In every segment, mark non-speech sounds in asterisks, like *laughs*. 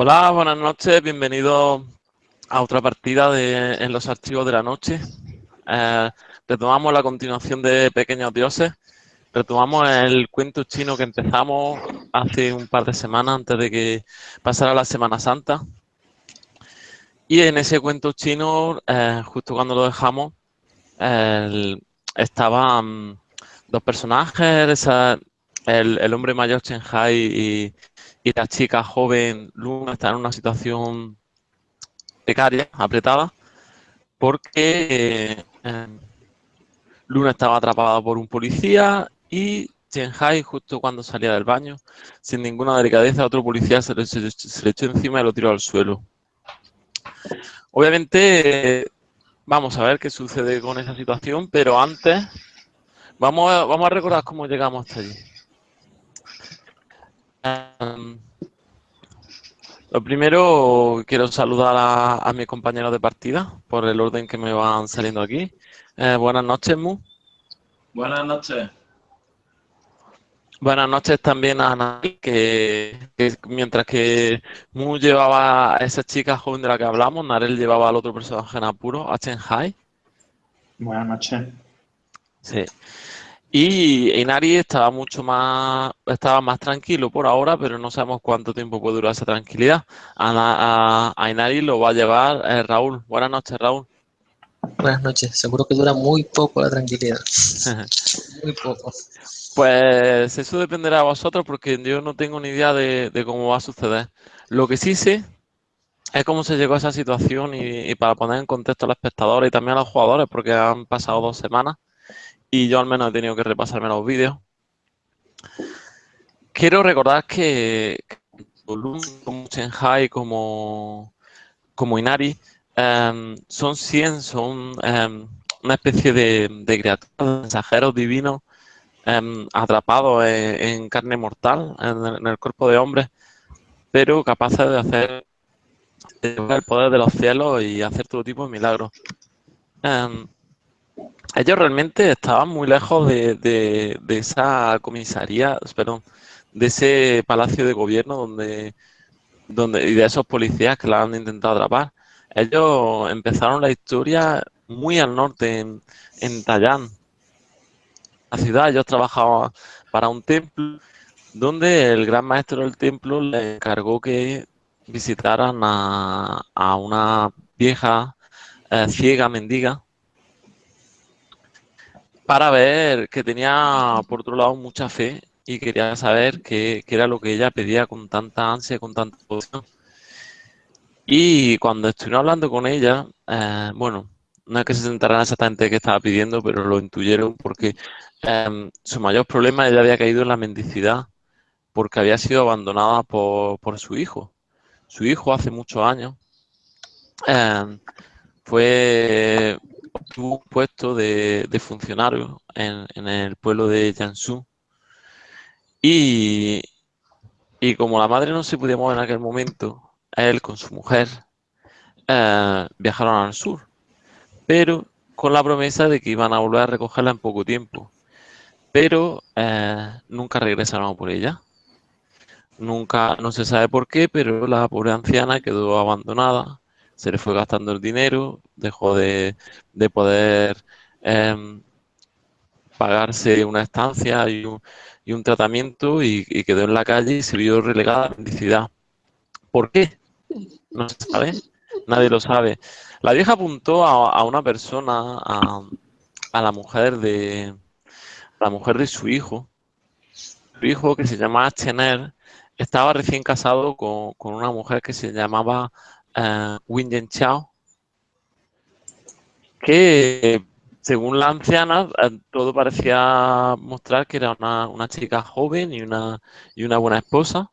Hola, buenas noches, bienvenidos a otra partida de, en los archivos de la noche. Eh, retomamos la continuación de Pequeños Dioses. Retomamos el cuento chino que empezamos hace un par de semanas antes de que pasara la Semana Santa. Y en ese cuento chino, eh, justo cuando lo dejamos, estaban dos personajes, el, el, hombre mayor Chen Hai y, y la chica joven Luna está en una situación precaria, apretada, porque eh, Luna estaba atrapada por un policía y Hai, justo cuando salía del baño, sin ninguna delicadeza, otro policía se le, echó encima y lo tiró al suelo. Obviamente, vamos a ver qué sucede con esa situación, pero antes vamos a recordar cómo llegamos hasta allí. Lo primero, quiero saludar a, mis compañeros de partida por el orden que me van saliendo aquí. Eh, buenas noches, Mu. Buenas noches. Buenas noches también a Ana, que, mientras que Mu llevaba a esa chica joven de la que hablamos, Narel llevaba al otro personaje en apuro, a Chen Hai. Buenas noches. Sí. Y Inari estaba mucho más, estaba más tranquilo por ahora, pero no sabemos cuánto tiempo puede durar esa tranquilidad. A, Inari lo va a llevar eh, Raúl. Buenas noches, Raúl. Buenas noches. Seguro que dura muy poco la tranquilidad. *laughs* muy poco. Pues eso dependerá de vosotros porque yo no tengo ni idea de, cómo va a suceder. Lo que sí sé es cómo se llegó a esa situación y, y para poner en contexto a los espectadores y también a los jugadores porque han pasado dos semanas y yo al menos he tenido que repasarme los vídeos. Quiero recordar que como Shanghai como, como Inari em, son 100, son em, una especie de, de criaturas, mensajeros divinos em, atrapados en, carne mortal, en, el cuerpo de hombre, pero capaces de hacer el poder de los cielos y hacer todo tipo de milagros ellos realmente estaban muy lejos de, esa comisaría, perdón, de ese palacio de gobierno donde, donde y de esos policías que la han intentado atrapar. Ellos empezaron la historia muy al norte, en, en Tayán, la ciudad. Ellos trabajaban para un templo donde el gran maestro del templo le encargó que visitaran a, una vieja eh, ciega mendiga para ver que tenía, por otro lado, mucha fe y quería saber qué, era lo que ella pedía con tanta ansia, con tanta devoción. Y cuando estuvieron hablando con ella, eh, bueno, no es que se sentaran exactamente qué estaba pidiendo, pero lo intuyeron porque em, su mayor problema ella había caído en la mendicidad porque había sido abandonada por, su hijo. Su hijo hace muchos años em, fue tuvo un puesto de, funcionario en, el pueblo de Jiangsu. Y, y como la madre no se podía mover en aquel momento, él con su mujer eh, viajaron al sur, pero con la promesa de que iban a volver a recogerla en poco tiempo. Pero eh, nunca regresaron por ella. Nunca, no se sabe por qué, pero la pobre anciana quedó abandonada se le fue gastando el dinero, dejó de, poder em, pagarse una estancia y un, tratamiento y, quedó en la calle y se vio relegada a la mendicidad. ¿Por qué? No se sabe, nadie lo sabe. La vieja apuntó a, una persona, a, la mujer de la mujer de su hijo, su hijo que se llamaba Chener, estaba recién casado con, con una mujer que se llamaba uh, Win Chao, que según la anciana eh, todo parecía mostrar que era una, chica joven y una, y una buena esposa,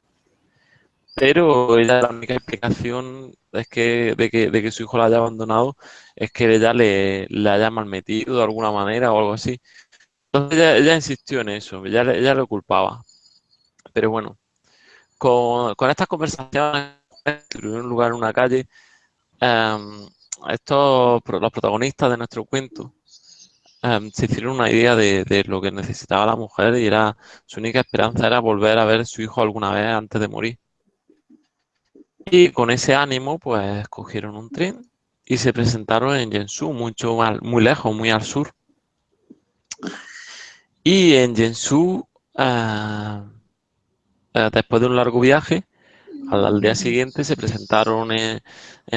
pero ella la única explicación es que de, que de que su hijo la haya abandonado es que ella le, le haya malmetido de alguna manera o algo así. Entonces ella, insistió en eso, ella, ella lo culpaba. Pero bueno, con, con estas conversaciones tuvieron lugar en una calle, em, estos, los protagonistas de nuestro cuento, em, se hicieron una idea de, lo que necesitaba la mujer y era su única esperanza era volver a ver a su hijo alguna vez antes de morir. Y con ese ánimo, pues cogieron un tren y se presentaron en Yensu, mucho muy lejos, muy al sur. Y en Yensu, ah, ah, después de un largo viaje, al, día siguiente se presentaron en,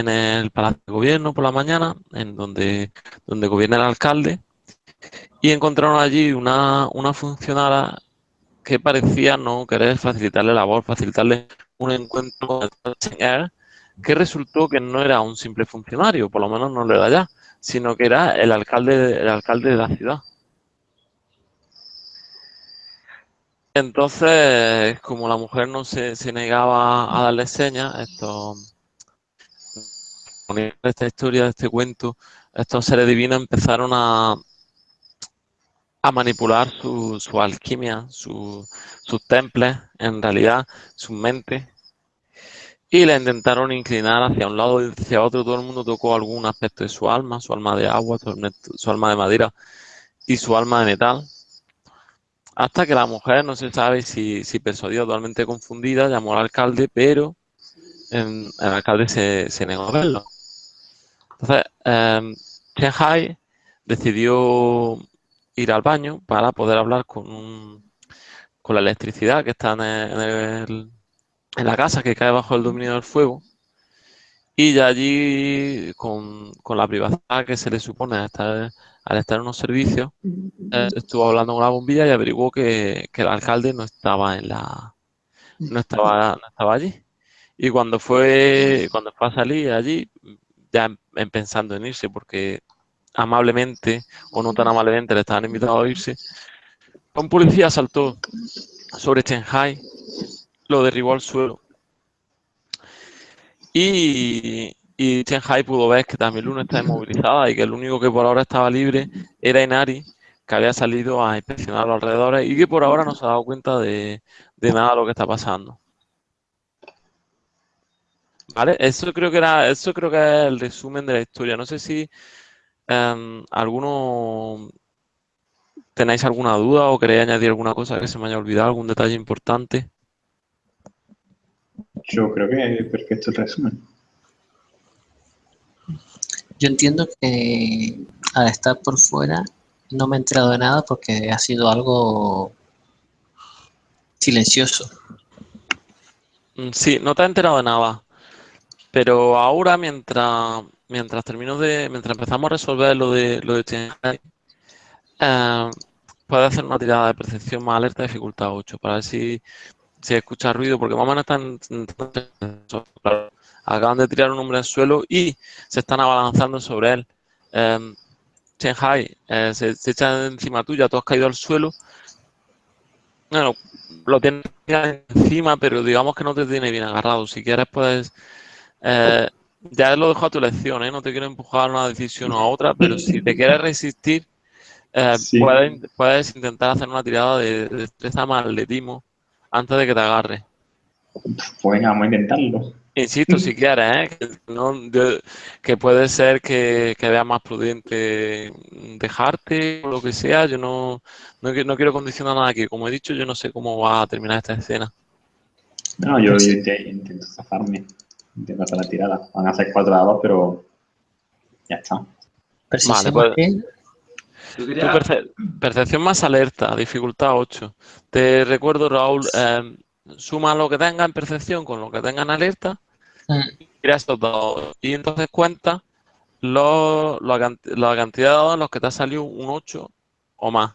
el Palacio de Gobierno por la mañana, en donde, donde gobierna el alcalde, y encontraron allí una, una funcionaria que parecía no querer facilitarle la labor, facilitarle un encuentro con el que resultó que no era un simple funcionario, por lo menos no lo era ya, sino que era el alcalde, el alcalde de la ciudad. Entonces, como la mujer no se, negaba a darle señas, esto, esta historia, este cuento, estos seres divinos empezaron a, manipular su, alquimia, sus temples, en realidad, su mente, y la intentaron inclinar hacia un lado y hacia otro. Todo el mundo tocó algún aspecto de su alma, su alma de agua, su alma de madera y su alma de metal. Hasta que la mujer, no se sabe si, si persuadió totalmente confundida, llamó al alcalde, pero el alcalde se, negó a verlo. Entonces, eh, Hai decidió ir al baño para poder hablar con, con la electricidad que está en, la casa que cae bajo el dominio del fuego. Y ya allí, con, la privacidad que se le supone al estar, al estar en unos servicios, eh, estuvo hablando con la bombilla y averiguó que, el alcalde no estaba en la no estaba, no estaba allí. Y cuando fue, cuando fue a salir allí, ya pensando en irse, porque amablemente o no tan amablemente le estaban invitados a irse, un policía saltó sobre Hai, lo derribó al suelo. Y, y Hai pudo ver que también Luna está inmovilizada y que el único que por ahora estaba libre era Inari, que había salido a inspeccionar los alrededores y que por ahora no se ha dado cuenta de, de nada de lo que está pasando. ¿Vale? Eso creo que era, eso creo que es el resumen de la historia. No sé si Um, ¿Alguno tenéis alguna duda o queréis añadir alguna cosa que se me haya olvidado, algún detalle importante? Yo creo que es perfecto el resumen. Yo entiendo que al estar por fuera no me he enterado de nada porque ha sido algo silencioso. Mm, sí, no te has enterado de nada. Pero ahora mientras mientras termino de, mientras empezamos a resolver lo de lo de eh, puede hacer una tirada de percepción más alerta de dificultad 8 para ver si, si escucha ruido, porque más o menos están, acaban de tirar un hombre al suelo y se están abalanzando sobre él. Eh, eh se, echa encima tuya, tú has caído al suelo. Bueno, lo tienes encima, pero digamos que no te tiene bien agarrado. Si quieres, puedes eh, ya lo dejo a tu elección, ¿eh? no te quiero empujar a una decisión o a otra, pero si te quieres resistir, puedes, intentar hacer una tirada de, destreza más atletismo antes de que te agarre. Pues vamos a intentarlo. Insisto, si quieres, *laughs* ¿eh? que, puede ser que, que veas más prudente dejarte o lo que sea. Yo no, no, no, quiero condicionar nada aquí. Como he dicho, yo no sé cómo va a terminar esta escena. No, yo, intento zafarme intento hacer la tirada. Van a ser cuatro dados, pero ya está. Vale, pues, percepción más alerta, dificultad 8. Te recuerdo, Raúl, eh, suma lo que tenga en percepción con lo que tenga en alerta y estos dados. Y entonces cuenta los, la cantidad de dados en los que te ha salido un 8 o más.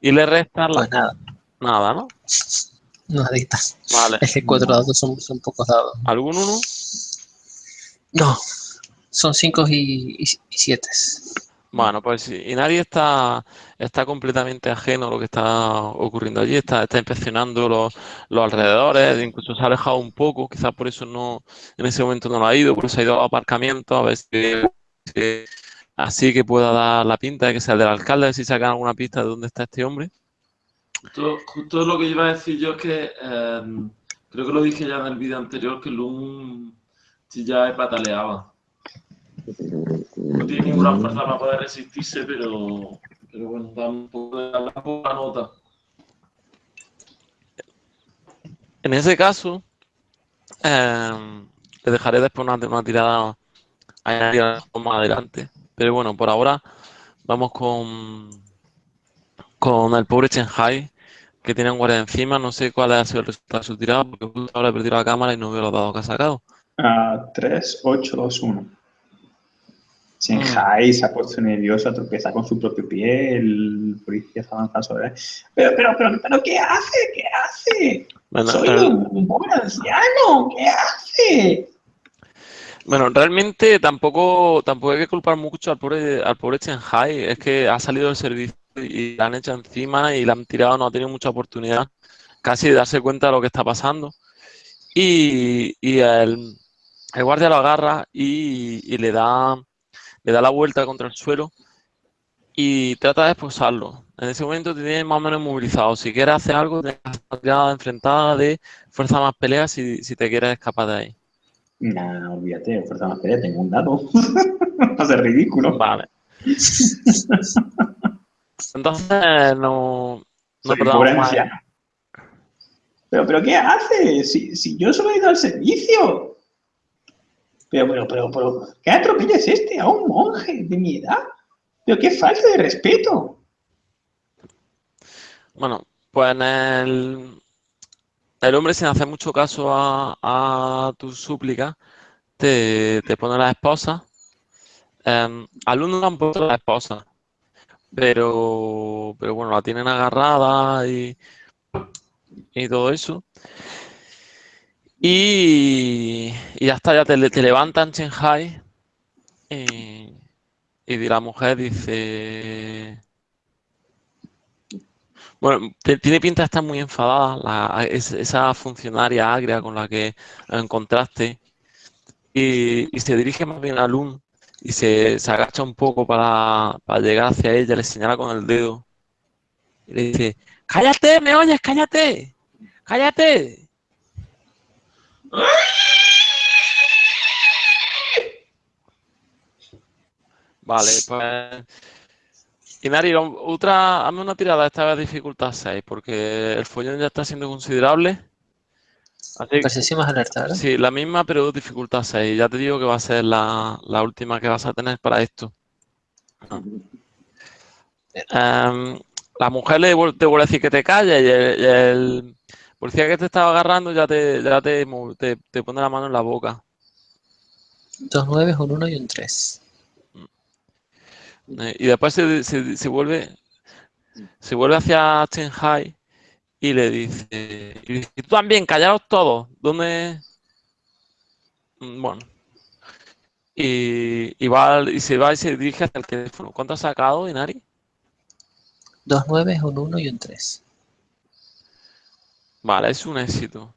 Y le restas pues nada. nada, ¿no? Nadita. Vale. Es que cuatro dados son, son pocos dados. ¿Algún uno? No, son cinco y, siete. Bueno, pues sí. Y nadie está, está completamente ajeno a lo que está ocurriendo allí. Está, está inspeccionando los, los alrededores, incluso se ha alejado un poco. Quizás por eso no en ese momento no lo ha ido, por eso ha ido a aparcamiento a ver si, así que pueda dar la pinta de que sea el del alcalde, a si sacan alguna pista de dónde está este hombre. Justo, lo que iba a decir yo es que em, creo que lo dije ya en el vídeo anterior que Loom ya pataleaba. No tiene ninguna fuerza para poder resistirse, pero, pero bueno, da un poco de la poca nota. En ese caso, em, le dejaré después una, una tirada más adelante. Pero bueno, por ahora vamos con, con el pobre Shanghai, que tiene un guardia encima. No sé cuál ha sido el resultado de su tirada, porque justo ahora he perdido la cámara y no veo los dados que ha sacado. 3, 8, 2, 1. Shanghai se ha puesto nervioso, tropezar con su propio pie, el policía se avanza sobre él. Pero, pero, pero, pero, ¿qué hace? ¿Qué hace? Bueno, Soy un, buen anciano, ¿qué hace? Bueno, realmente tampoco, tampoco hay que culpar mucho al pobre, al pobre Shanghai. Es que ha salido del servicio y la han hecho encima y la han tirado, no ha tenido mucha oportunidad casi de darse cuenta de lo que está pasando. Y, y el, el guardia lo agarra y, y le da, le da la vuelta contra el suelo y trata de esposarlo. En ese momento te tienes más o menos movilizado. Si quieres hacer algo, tienes una tirada enfrentada de fuerza más pelea si, si te quieres escapar de ahí. Nah, olvídate, fuerza más pelea, tengo un dado. Va a ser ridículo. Vale. Entonces, no, no anciano. Pero, pero, ¿qué hace? Si, si yo solo he ido al servicio. Pero, pero, pero, pero, ¿qué atropello es este a un monje de mi edad? Pero qué falta de respeto. Bueno, pues en el, el hombre, sin hacer mucho caso a, a tus súplicas, te, te pone la esposa. Eh, al uno le han puesto la esposa, pero, pero bueno, la tienen agarrada y, y todo eso. Y, y ya está, ya te, levantan Shanghai y, y la mujer dice... Bueno, tiene pinta de estar muy enfadada la- es- esa funcionaria agria con la que encontraste y, y se dirige más bien a Lun y se, se agacha un poco para, para llegar hacia ella, le señala con el dedo y le dice, cállate, me oyes, cállate, cállate. Vale, pues... Inari, otra, hazme una tirada, esta vez dificultad 6, porque el follón ya está siendo considerable. Así que, alerta, ¿verdad? sí, la misma, pero dificultad 6. Ya te digo que va a ser la, la última que vas a tener para esto. Em, la mujer le te vuelve a decir que te calles y el, y el policía que te estaba agarrando ya te, ya te, te, te pone la mano en la boca. Dos nueves, un uno y un tres. Eh, y después se, se- se vuelve se vuelve hacia Shanghai y le dice, y dice, "Y tú también, callaos todos, ¿dónde? Mm, Bueno. Y, y va y se va y se dirige hacia el teléfono. ¿Cuánto ha sacado, Inari? Dos nueves, un uno y un tres. Vale, es un éxito.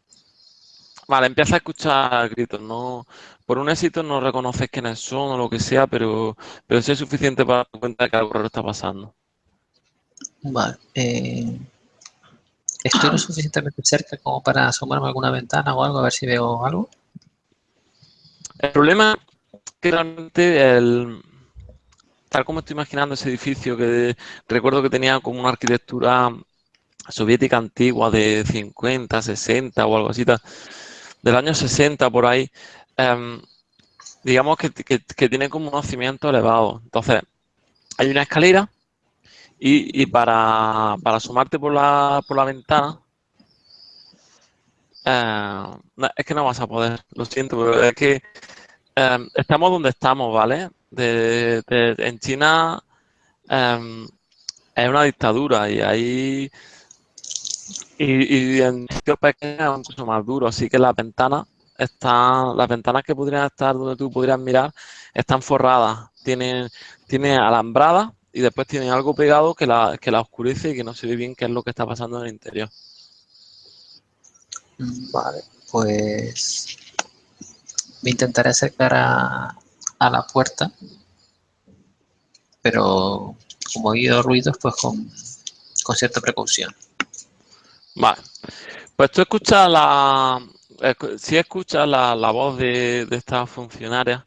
Vale, empieza a escuchar gritos. No, por un éxito no reconoces quiénes son o lo que sea, pero, pero sí es suficiente para darte cuenta de que algo raro está pasando. Vale. eh, estoy lo suficientemente cerca como para asomarme a alguna ventana o algo, a ver si veo algo. El problema es que realmente el, tal como estoy imaginando ese edificio que recuerdo que tenía como una arquitectura soviética antigua de 50, 60 o algo así, del año 60 por ahí, em, digamos que, que- tiene como unos cimientos elevados. Entonces, hay una escalera y, y para, para asomarte por la, por la ventana, eh, es que no vas a poder, lo siento, pero es que em, estamos donde estamos, ¿vale? De- en China em, es una dictadura y ahí y, y en pequeños es mucho más duro, así que las ventanas están, las ventanas que podrían estar donde tú podrías mirar están forradas, tienen, tienen alambradas y después tienen algo pegado que la, que la oscurece y que no se ve bien qué es lo que está pasando en el interior. Vale, pues me intentaré acercar a, a la puerta, pero como he oído ruidos, pues con, con cierta precaución. Vale. Pues tú escuchas la. Si escuchas la, la voz de, de esta funcionaria,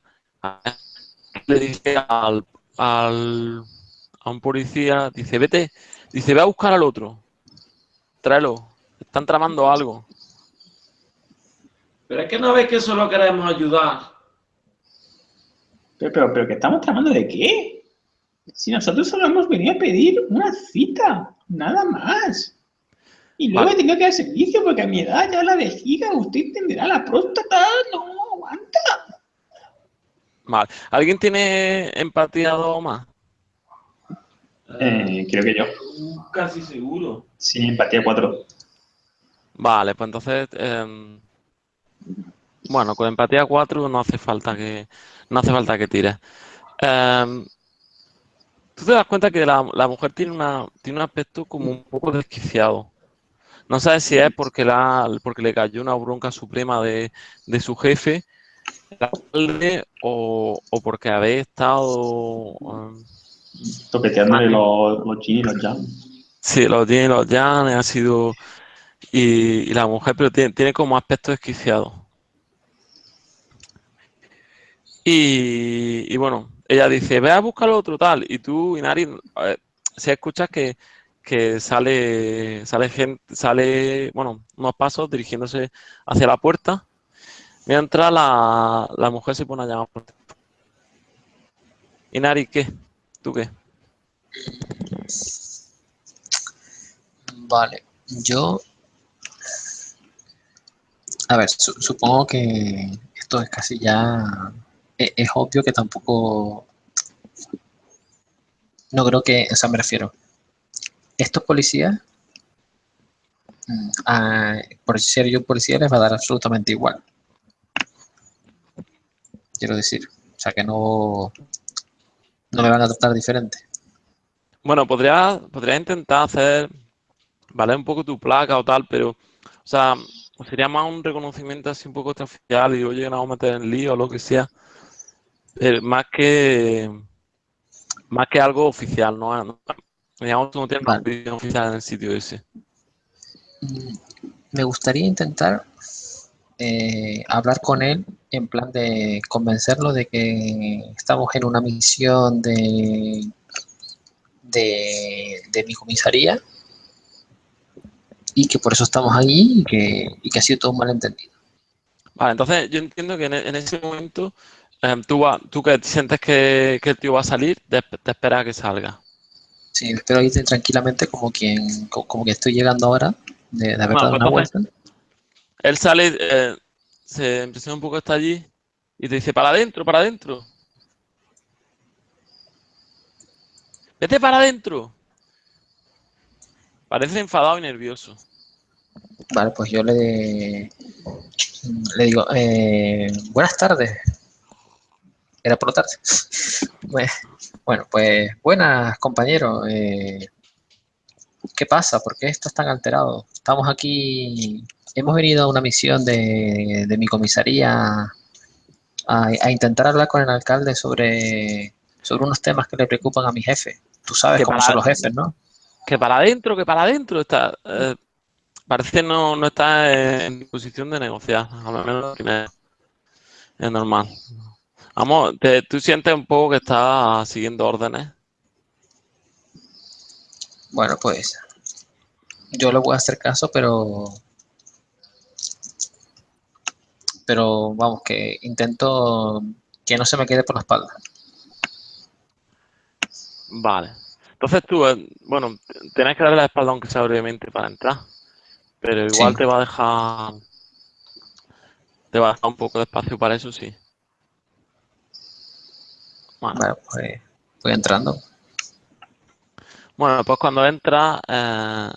le dice al, al- a un policía, dice, vete, dice, ve a buscar al otro. Tráelo. Están tramando algo. Pero es que no ves que solo queremos ayudar. Pero, pero, pero, ¿qué estamos tramando de qué? Si nosotros solo hemos venido a pedir una cita, nada más. Y luego Vale. he tenido que dar servicio porque a mi edad ya la vejiga, usted entenderá, la próstata no aguanta. Vale. ¿Alguien tiene empatía dos más? Eh, creo que yo. Casi seguro. Sí, empatía 4. Vale, pues entonces, em, bueno, con empatía 4 no hace falta que, no hace falta que tires. Em, tú te das cuenta que la, la mujer tiene una, tiene un aspecto como un poco desquiciado. No sabes si es porque, la, porque le cayó una bronca suprema de, de su jefe, o, o porque habéis estado em, Toqueteándole los, los y los jam. Sí, los tiene los llanes, ha sido. Y, y la mujer, pero tiene, tiene como aspecto desquiciado. Y, y bueno, ella dice, ve a buscar lo otro tal. Y tú, Inari, eh, si escuchas que, que sale, sale gente, sale, bueno, unos pasos dirigiéndose hacia la puerta, mientras la, la mujer se pone a llamar. Inari, ¿qué? ¿Tú qué? Vale, yo... A ver, su- supongo que esto es casi ya... e- Es, obvio que tampoco... No creo que... O sea, me refiero. Estos policías... mm, a- por ser yo policía les va a dar absolutamente igual. Quiero decir. O sea, que no... No me van a tratar diferente. Bueno, podría, podría intentar hacer, vale, un poco tu placa o tal, pero, o sea, sería más un reconocimiento así un poco extraoficial y oye, no vamos a meter en lío o lo que sea, pero más que, más que algo oficial. No- Digamos, no tienes una Vale. opinión oficial en el sitio ese. Mm, Me gustaría intentar eh, hablar con él en plan de convencerlo de que estamos en una misión de, de, de mi comisaría y que por eso estamos ahí y que, y que ha sido todo un malentendido. Vale, entonces yo entiendo que en, en ese momento em, tú, va- tú que sientes que, que el tío va a salir, te, te esperas a que salga. Sí, espero irte tranquilamente como quien co- como que estoy llegando ahora de, de haber Bueno, dado una vuelta. Él sale, eh, se impresiona un poco está allí y te dice, para adentro, para adentro. Vete para adentro. Parece enfadado y nervioso. Vale, pues yo le, le digo, eh, buenas tardes. Era por la tarde. Bue- Bueno, pues buenas compañeros. eh, ¿qué pasa? ¿Por qué estás tan alterado? Estamos aquí, hemos venido a una misión de, de mi comisaría a, a intentar hablar con el alcalde sobre, sobre unos temas que le preocupan a mi jefe. Tú sabes Que cómo son los jefes, ¿no? Que para adentro, que para adentro está. eh, parece no, no está en disposición de negociar. A lo menos que me- es normal. Vamos, te- tú sientes un poco que está siguiendo órdenes. Bueno, pues yo le voy a hacer caso, pero pero vamos, que intento que no se me quede por la espalda. Vale. Entonces tú, eh, bueno, tenés que darle la espalda aunque sea brevemente para entrar. Pero igual Sí. te va a dejar. Te va a dejar un poco de espacio para eso, sí. Bueno, Bueno, pues voy entrando. bueno, pues cuando entra, eh,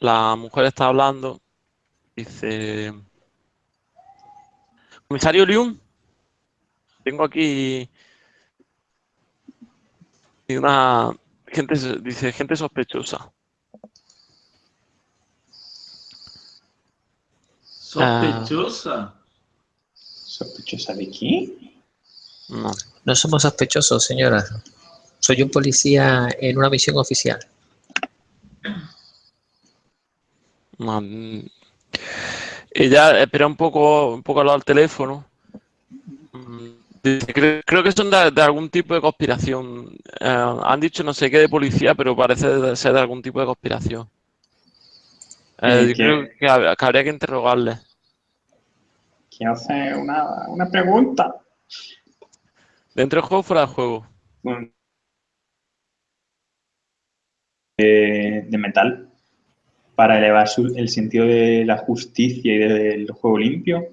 la mujer está hablando. Dice. Comisario Lium, tengo aquí. una. Gente, dice, gente sospechosa. Sospechosa. ¿Sospechosa de qué? No. No somos sospechosos, señora. Soy un policía en una misión oficial. No, mm. Ella espera un poco, un poco al lado del teléfono. Mm, dice, Creo, creo que son de, de algún tipo de conspiración. Eh, han dicho no sé qué de policía, pero parece ser de algún tipo de conspiración. Eh, ¿Y yo creo que, hab- que habría que interrogarle. quiero hacer una, una pregunta. ¿Dentro del juego o fuera del juego? De, de metal para elevar su- el sentido de la justicia y del juego limpio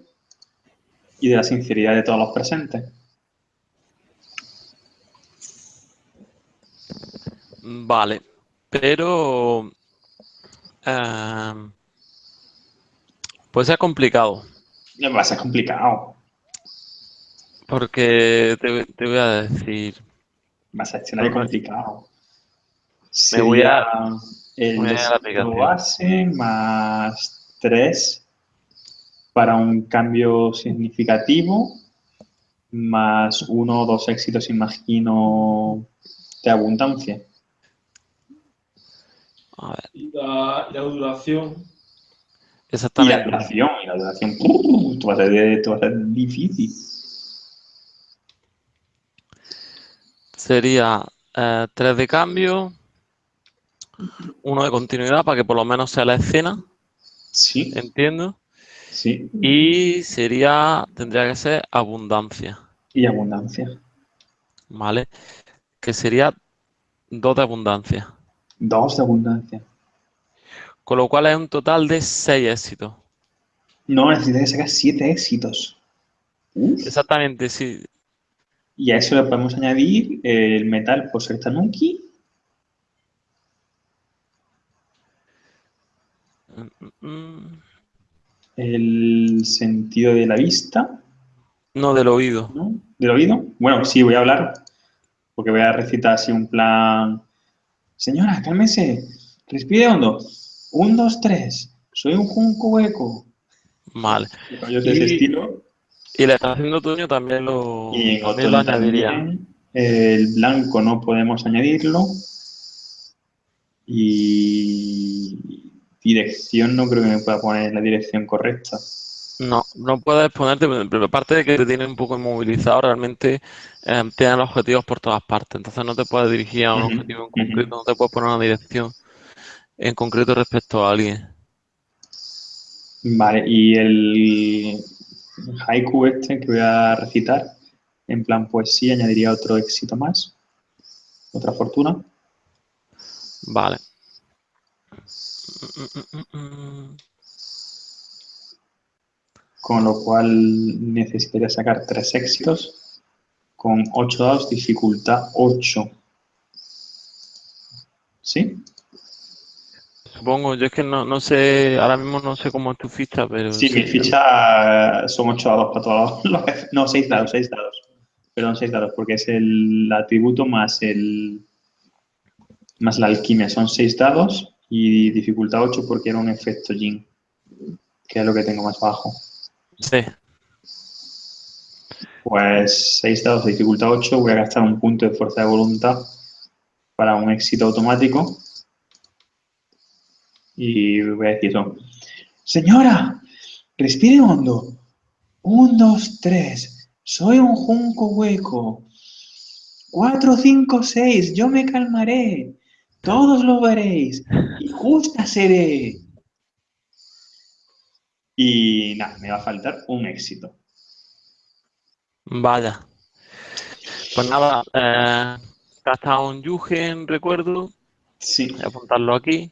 y de la sinceridad de todos los presentes. Vale, pero em, puede ser complicado, Va a ser complicado. Porque te, te voy a decir, Va a ser escenario complicado. Me voy a- el voy a base más 3 para un cambio significativo más uno o dos éxitos, imagino, de abundancia. a ver, Y la, duración. Y la exactamente, duración, y la duración, ¡pum! esto va a ser, esto va a ser difícil. Sería eh, tres de cambio, uno de continuidad para que por lo menos sea la escena, Sí, entiendo, sí, y sería, tendría que ser abundancia, y abundancia. ¿vale? Que sería dos de abundancia, Dos de abundancia. con lo cual es un total de seis éxitos. No, necesitas que sacar siete éxitos. Exactamente, sí. Y a eso le podemos añadir el metal por ser tanuki mm, el sentido de la vista, No del oído. ¿no? Del oído. Bueno, sí, voy a hablar, porque voy a recitar así un plan. Señora, cálmese, respire hondo. Un, dos, tres. Soy un junco hueco. Vale. Rollos de ese Y- estilo. Y la estación de otoño también lo, Y en también lo añadiría. también. El blanco no podemos añadirlo. Y dirección no creo que me pueda poner la dirección correcta. No, no puedes ponerte, pero aparte de que te tiene un poco inmovilizado, realmente eh, objetivos por todas partes. Entonces no te puedes dirigir a un objetivo en concreto, no te puedes poner una dirección en concreto respecto a alguien. Vale, y el haiku este que voy a recitar, en plan poesía, añadiría otro éxito más, otra fortuna. Vale. Con lo cual necesitaría sacar tres éxitos con 8 dados, dificultad 8. ¿Sí? Supongo, yo es que no, no sé, ahora mismo no sé cómo es tu ficha, pero Sí, mi ficha son 8 dados para todos los. *laughs* No, 6 dados, 6 dados. Perdón, 6 dados, porque es el atributo más el más la alquimia. Son 6 dados y dificultad 8 porque era un efecto Jin, que es lo que tengo más bajo. Sí, Pues 6 dados de dificultad 8, voy a gastar un punto de fuerza de voluntad para un éxito automático. Y voy a decir eso. Señora, respire hondo. Un, dos, tres. Soy un junco hueco. Cuatro, cinco, seis. Yo me calmaré. Todos lo veréis. Y justa seré. Y nada, me va a faltar un éxito. vaya. Pues nada, eh, gasta un Yugen, recuerdo, Sí. voy a apuntarlo aquí.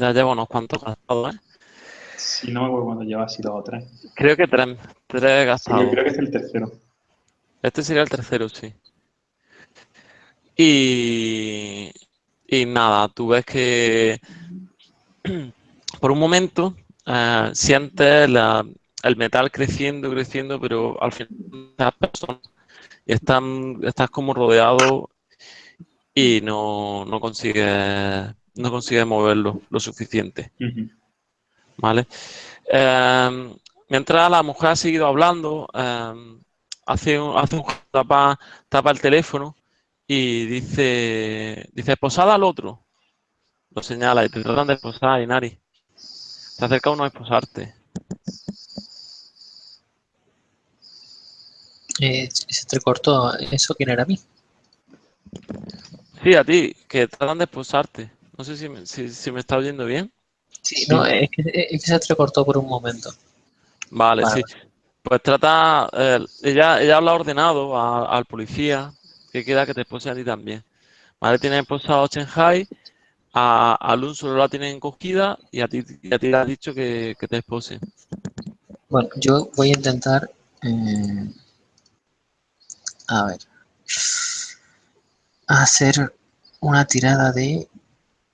Ya llevo unos cuantos gastados, ¿eh? Si no me acuerdo cuando lleva así dos o tres. Creo que tres, tres Sí, gastados. yo creo que es el tercero. Este sería el tercero, sí. Y, y nada, tú ves que *clears throat* por un momento eh, sientes la- el metal creciendo, creciendo, pero al final las personas y están, estás como rodeado y no, no consigues, no consigues moverlo lo suficiente. ¿Vale? Eh, mientras la mujer ha seguido hablando, eh, hace un, hace un tapa, tapa el teléfono y dice, dice, posada al otro. Lo señala y te tratan de esposar, Inari. Se acerca uno a esposarte. Eh, se entrecortó. ¿Eso quién era a mí? Sí, a ti, que tratan de esposarte. No sé si me, si, si me está oyendo bien. Sí, no, es que, es que se entrecortó por un momento. Vale, Vale. sí. Pues trata, eh, ella, ella lo ha ordenado a- al policía que queda que te espose a ti también. Vale, tiene esposado a Shanghai, a, a Lun solo la tienen encogida y a ti, y a ti le ha dicho que, que te espose. Bueno, yo voy a intentar. eh, a ver. Hacer una tirada de.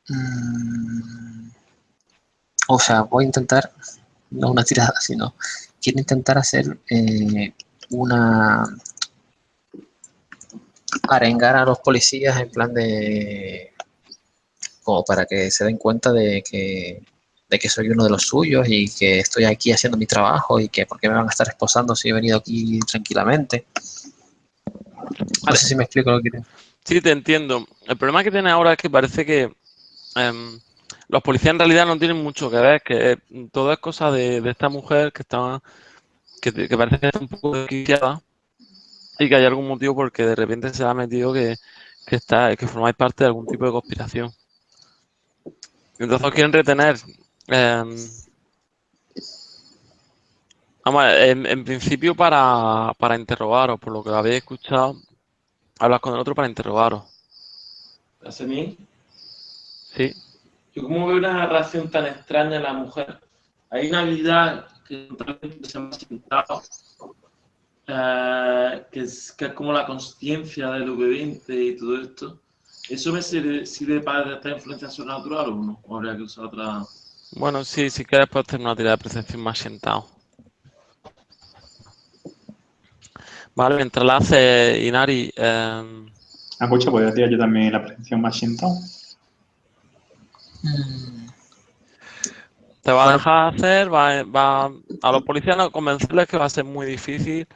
Mm, o sea, voy a intentar. No una tirada, sino. Quiero intentar hacer eh, una. Arengar a los policías en plan de. Como para que se den cuenta de que de que soy uno de los suyos y que estoy aquí haciendo mi trabajo y que por qué me van a estar esposando si he venido aquí tranquilamente. No sé si me explico lo que quiero. Sí, te entiendo. El problema que tiene ahora es que parece que em, los policías en realidad no tienen mucho que ver, que todo es cosa de, esta mujer que está, que, parece que está un poco desquiciada y que hay algún motivo por el que de repente se ha metido que, está, que formáis parte de algún tipo de conspiración. Entonces quieren retener. em, vamos, en, en principio para, para interrogaros, por lo que habéis escuchado, hablas con el otro para interrogaros. ¿Hace mí? Sí. Yo como veo una reacción tan extraña en la mujer. Hay una habilidad que se me ha sentado, eh, que, es, que es como la consciencia del V20 y todo esto. ¿Eso me sirve, sirve para esta influencia sobrenatural o no? ¿O habría que usar otra...? Bueno, sí, si quieres puedes hacer una tirada de percepción más sentado. Vale, mientras la hace Inari, em, Ah, pucha, podría tirar yo también la presencia más sentado. Mm, te va a dejar hacer, va, va a los policías no convencerles que va a ser muy difícil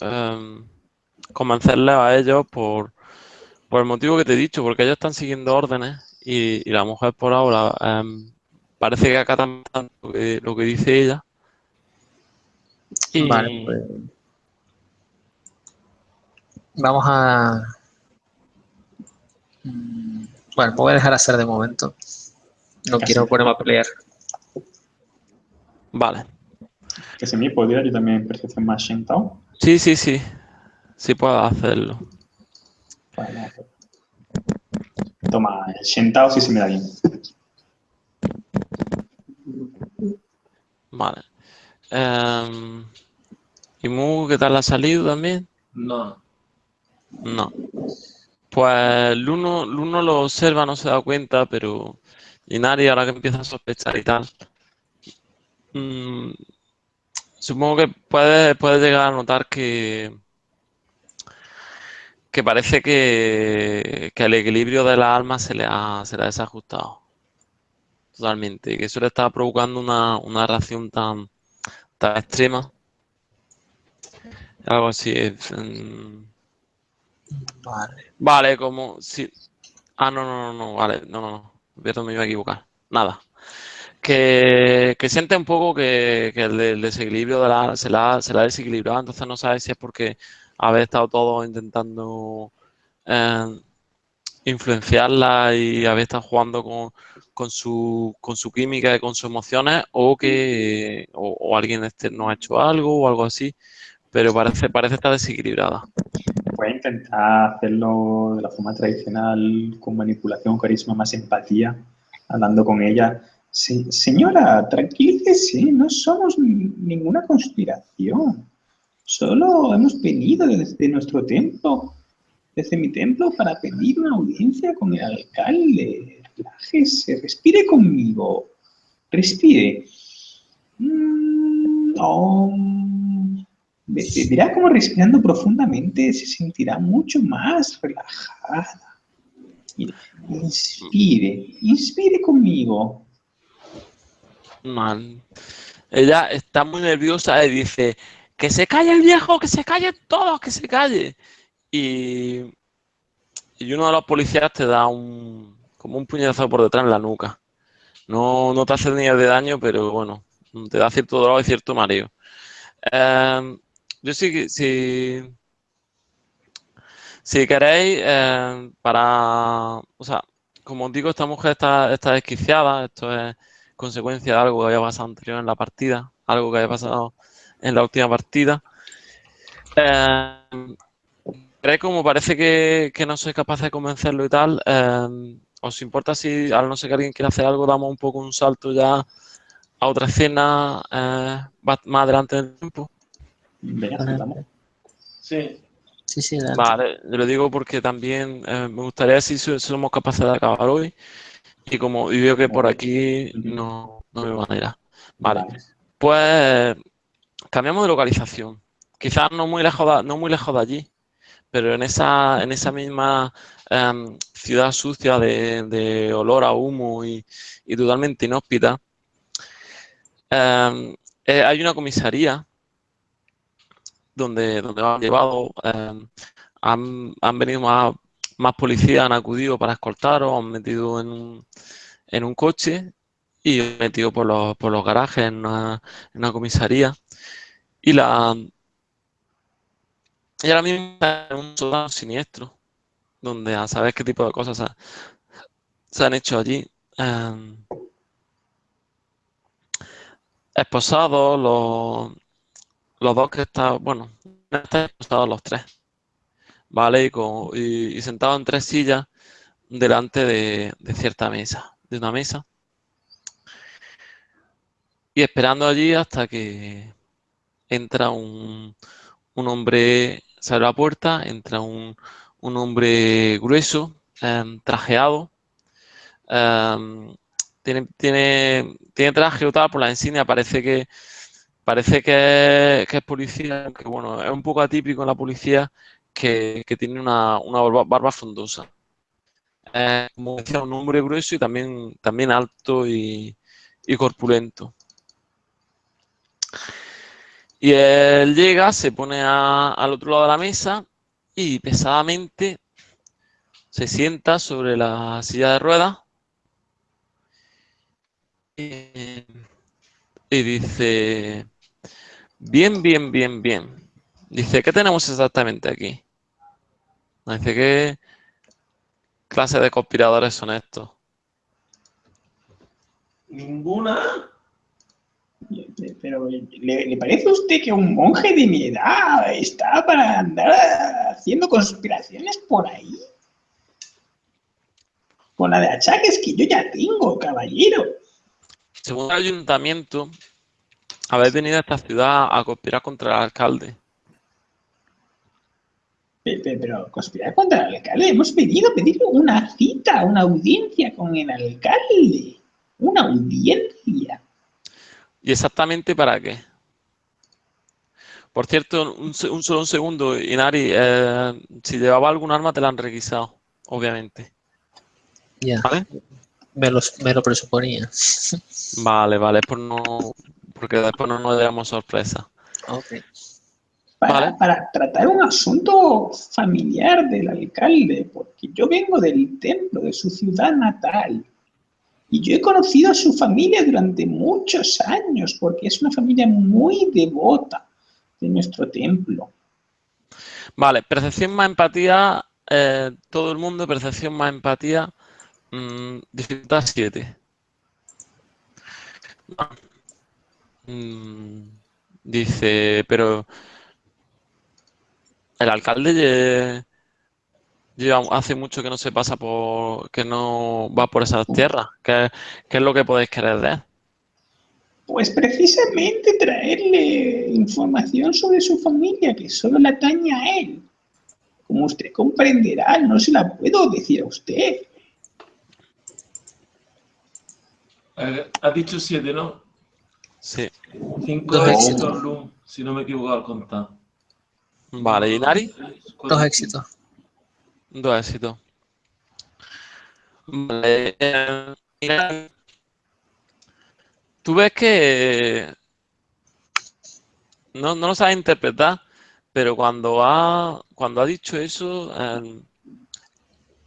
em, convencerles a ellos por, por el motivo que te he dicho, porque ellos están siguiendo órdenes y, la mujer por ahora em, parece que acatan lo que, lo que dice ella. Y, Vale, pues. Vamos a. Mm, Bueno, me voy a dejar hacer de momento. No Casi. quiero ponerme a pelear. Vale. Que se me podría yo también percepción más sentado. Sí, sí, sí. Sí puedo hacerlo. Vale. Toma, el sentado sí se me da bien. Vale. Em, ¿Y Mu, qué tal ha salido también? No. No. Pues Luno, Luno lo observa, no se da cuenta, pero Inari ahora que empieza a sospechar y tal. mm, supongo que puede, puede llegar a notar que, que parece que, que el equilibrio de la alma se le ha, se le ha desajustado. Totalmente. Y que eso le está provocando una, una reacción tan, tan extrema. Algo así. es, mm, Vale. Vale, como si. Ah, no, no, no, no, vale, no, no, no. Perdón, me iba a equivocar. Nada. Que, siente un poco que, el, el desequilibrio de la, se la, se ha desequilibrado, entonces no sabe si es porque habéis estado todos intentando eh, influenciarla y habéis estado jugando con, su, química y con sus emociones o que o, alguien externo ha hecho algo o algo así, pero parece, parece estar desequilibrada. A intentar hacerlo de la forma tradicional, con manipulación, carisma, más empatía, hablando con ella. Se- señora, tranquilícese, no somos ni- ninguna conspiración. Solo hemos venido desde nuestro templo, desde mi templo, para pedir una audiencia con el alcalde. Relájese, respire conmigo. Respire. Mm. Ve- ve- Verá cómo respirando profundamente se sentirá mucho más relajada. Inspire, inspire conmigo. Man. Ella está muy nerviosa y dice, que se calle el viejo, que se calle todos, que se calle. Y, y uno de los policías te da un, como un puñetazo por detrás en la nuca. No, no te hace ni de daño, pero bueno, te da cierto dolor y cierto mareo. Em, yo sí que, si, si queréis, em, para, o sea, como os digo, esta mujer está, está desquiciada, esto es consecuencia de algo que había pasado anterior en la partida. algo que haya pasado en la última partida. Eh, como parece que, no soy capaz de convencerlo y tal, eh, ¿os importa si, a no ser que alguien quiera hacer algo, damos un poco un salto ya a otra escena eh, más adelante del tiempo? Sí. Sí, sí, Vale, lo digo porque también eh, me gustaría si somos capaces de acabar hoy y como y veo que por aquí no, no me manera. Vale. Pues cambiamos de localización. Quizás no muy lejos de, no muy lejos de allí, pero en esa, en esa misma em, ciudad sucia de, olor a humo y, totalmente inhóspita, em, eh, hay una comisaría donde, donde han llevado, em, han, han, venido más, policías, han acudido para escoltaros, han metido en un, en un coche y metido por los, por los garajes en una, en una comisaría. Y la, y ahora mismo está en un sótano siniestro, donde a saber qué tipo de cosas se, han hecho allí. Eh, esposados, los, los dos que están, bueno, esposados los tres, ¿vale? Y, sentados en tres sillas delante de, cierta mesa, de una mesa. Y esperando allí hasta que entra un, un hombre se abre la puerta, entra un, hombre grueso, em, trajeado. Em, tiene, tiene, tiene traje o tal, por la insignia parece que parece que es, policía, que bueno, es un poco atípico en la policía que, tiene una, barba, frondosa. como decía, un hombre grueso y también, también alto y corpulento. Y él llega, se pone al otro lado de la mesa y pesadamente se sienta sobre la silla de ruedas y, dice, bien, bien, bien, bien. Dice, ¿qué tenemos exactamente aquí? Dice, ¿qué clase de conspiradores son estos? Ninguna. Pero ¿le, parece a usted que un monje de mi edad está para andar haciendo conspiraciones por ahí? Con la de achaques que yo ya tengo, caballero. Según el ayuntamiento, habéis venido a esta ciudad a conspirar contra el alcalde. Pero, conspirar contra el alcalde, hemos venido a pedirle una cita, una audiencia con el alcalde. Una audiencia. ¿Y exactamente para qué? Por cierto, un, solo un segundo, Inari, eh, si llevaba algún arma te la han requisado, obviamente. Ya. ¿Vale? Me lo, me lo presuponía. *laughs* Vale, vale, pues no, porque después no nos damos sorpresa. Para, tratar un asunto familiar del alcalde, porque yo vengo del templo de su ciudad natal y yo he conocido a su familia durante muchos años, porque es una familia muy devota de nuestro templo. Vale, percepción más empatía, eh, todo el mundo, percepción más empatía, mmm, dificultad 7. Mm, dice, pero el alcalde hace mucho que no se pasa por, que no va por esas tierras. ¿Qué, es lo que podéis querer de él? Pues precisamente traerle información sobre su familia, que solo la atañe a él. Como usted comprenderá, no se la puedo decir a usted. Eh, has dicho siete, ¿no? Sí. Cinco éxitos, si no me he equivocado al contar. Vale, ¿y Nari? Dos éxitos. Dos éxitos. Vale. Eh, tú ves que no, no lo sabes interpretar, pero cuando ha, cuando ha dicho eso,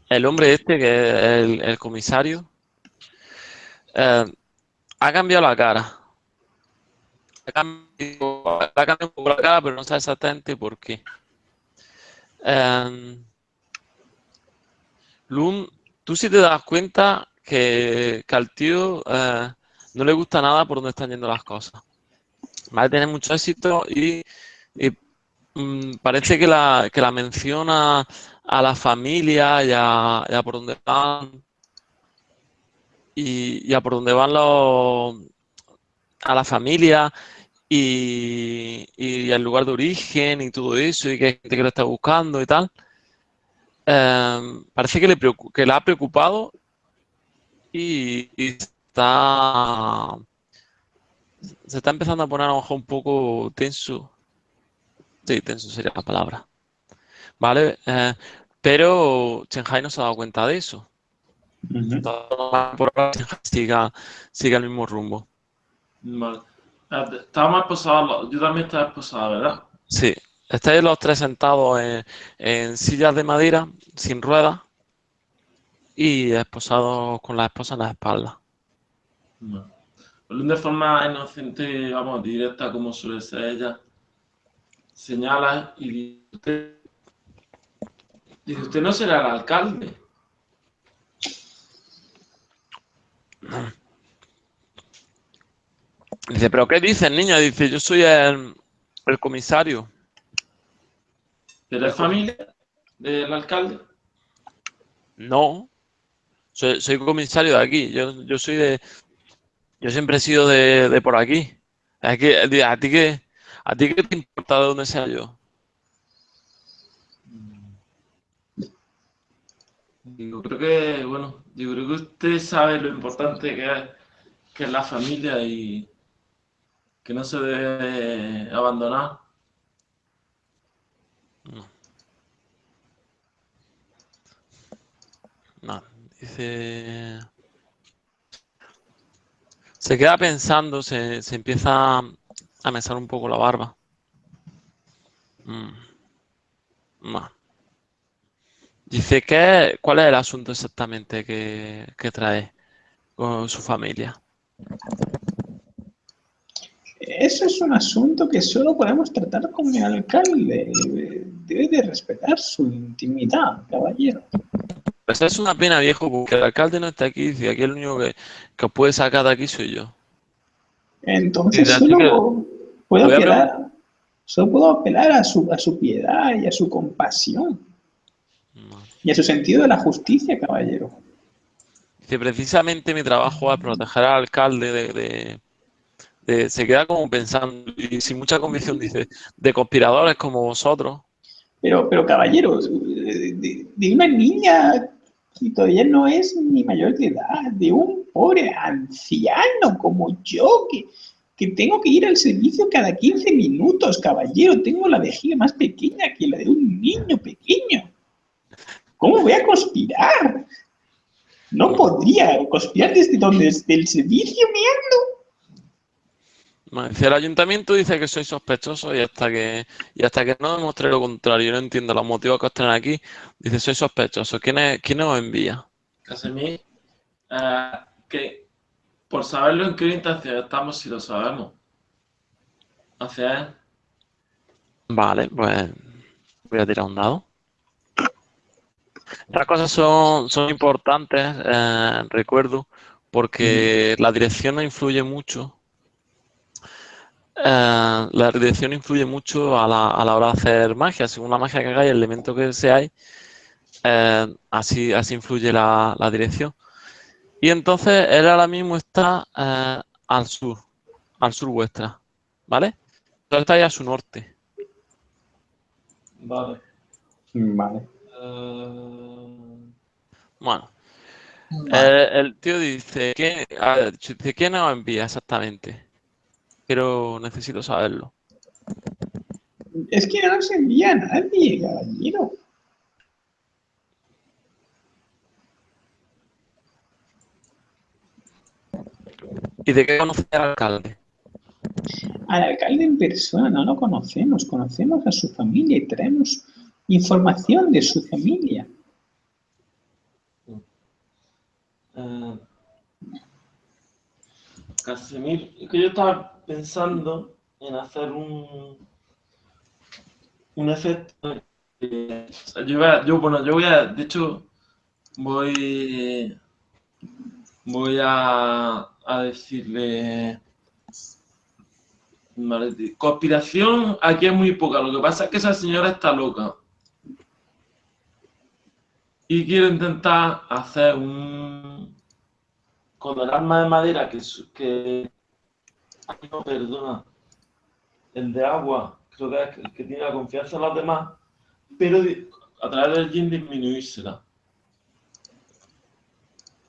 el, hombre este, que es el, comisario, eh, ha cambiado la cara. Ha cambiado, ha cambiado, un poco la cara, pero no sabe exactamente por qué. Eh, Lum, tú sí te das cuenta que, al tío eh, no le gusta nada por dónde están yendo las cosas. ¿vale? Tiene mucho éxito y, mm, parece que la, que la menciona a la familia y a, por dónde van y, a por dónde van los a la familia y, y, el lugar de origen y todo eso y que hay gente que lo está buscando y tal. Em, parece que le, que le ha preocupado y, está se está empezando a poner a lo mejor un poco tenso. Sí, tenso sería la palabra. ¿Vale? Eh, pero Shanghai no se ha dado cuenta de eso. Por ahora siga, siga el mismo rumbo. Vale. Está más posado, yo también estaba posada, ¿verdad? Sí. Estáis los tres sentados en, sillas de madera, sin ruedas, y esposados con la esposa en la espalda. De forma inocente, vamos, directa, como suele ser ella, señala y dice, usted, dice, usted no será el alcalde. *clears throat* Dice, ¿pero qué dice el niño? Dice, yo soy el, el comisario. ¿De la familia del alcalde? No, soy, soy comisario de aquí. Yo, yo soy de, yo siempre he sido de, por aquí. ¿A ti, qué, ¿A ti qué te importa de dónde sea yo? Digo, creo que, bueno, yo creo que usted sabe lo importante que es, que es la familia y que no se debe abandonar. No. No, dice... Se queda pensando, se, empieza a mesar un poco la barba. Mm. Dice, ¿qué, ¿cuál es el asunto exactamente que, trae con su familia? Eso es un asunto que solo podemos tratar con el alcalde. Debe de respetar su intimidad, caballero. Pues es una pena, viejo, porque el alcalde no está aquí. Dice, aquí el único que, que os puede sacar de aquí soy yo. Entonces solo puedo apelar, solo puedo apelar a su, a su piedad y a su compasión. Y a su sentido de la justicia, caballero. Dice, precisamente mi trabajo es proteger al alcalde de, de, se queda como pensando, y sin mucha convicción, dice, de conspiradores como vosotros. Pero, pero caballero, de, una niña y todavía no es ni mayor de edad, de un pobre anciano como yo, que, que tengo que ir al servicio cada 15 minutos, caballero. Tengo la vejiga más pequeña que la de un niño pequeño. ¿Cómo voy a conspirar? No podría conspirar desde donde, desde el servicio meando. El ayuntamiento dice que soy sospechoso y hasta que y hasta que no demuestre lo contrario, no entiendo los motivos que os traen aquí, dice soy sospechoso. ¿Quién, es, quién os envía? Casemir, uh, que por saberlo en qué intención estamos, si lo sabemos. Hacia él. Vale, pues voy a tirar un dado. Estas cosas son, son importantes, eh, recuerdo, porque la dirección influye mucho eh, la dirección influye mucho a la, a la, hora de hacer magia. Según la magia que hagáis, el elemento que seáis, eh, así, así influye la, la, dirección. Y entonces él ahora mismo está eh, al sur, al sur vuestra, ¿vale? Entonces está ahí a su norte. Vale. Vale. Bueno. el tío dice, ¿quién, ¿quién nos envía exactamente? Pero necesito saberlo. Es que no se envía a nadie, caballero. ¿Y de qué conoce al alcalde? Al alcalde en persona no lo conocemos, conocemos a su familia y traemos información de su familia. Uh, Casimir, que yo estaba pensando en hacer un, un efecto. yo, bueno, yo voy a, de hecho, voy, voy a, a decirle, conspiración aquí es muy poca. Lo que pasa es que esa señora está loca. Y quiero intentar hacer un... Con el arma de madera que... No, perdona. El de agua, creo que es el que tiene la confianza en los demás, pero a través del yin disminuírsela.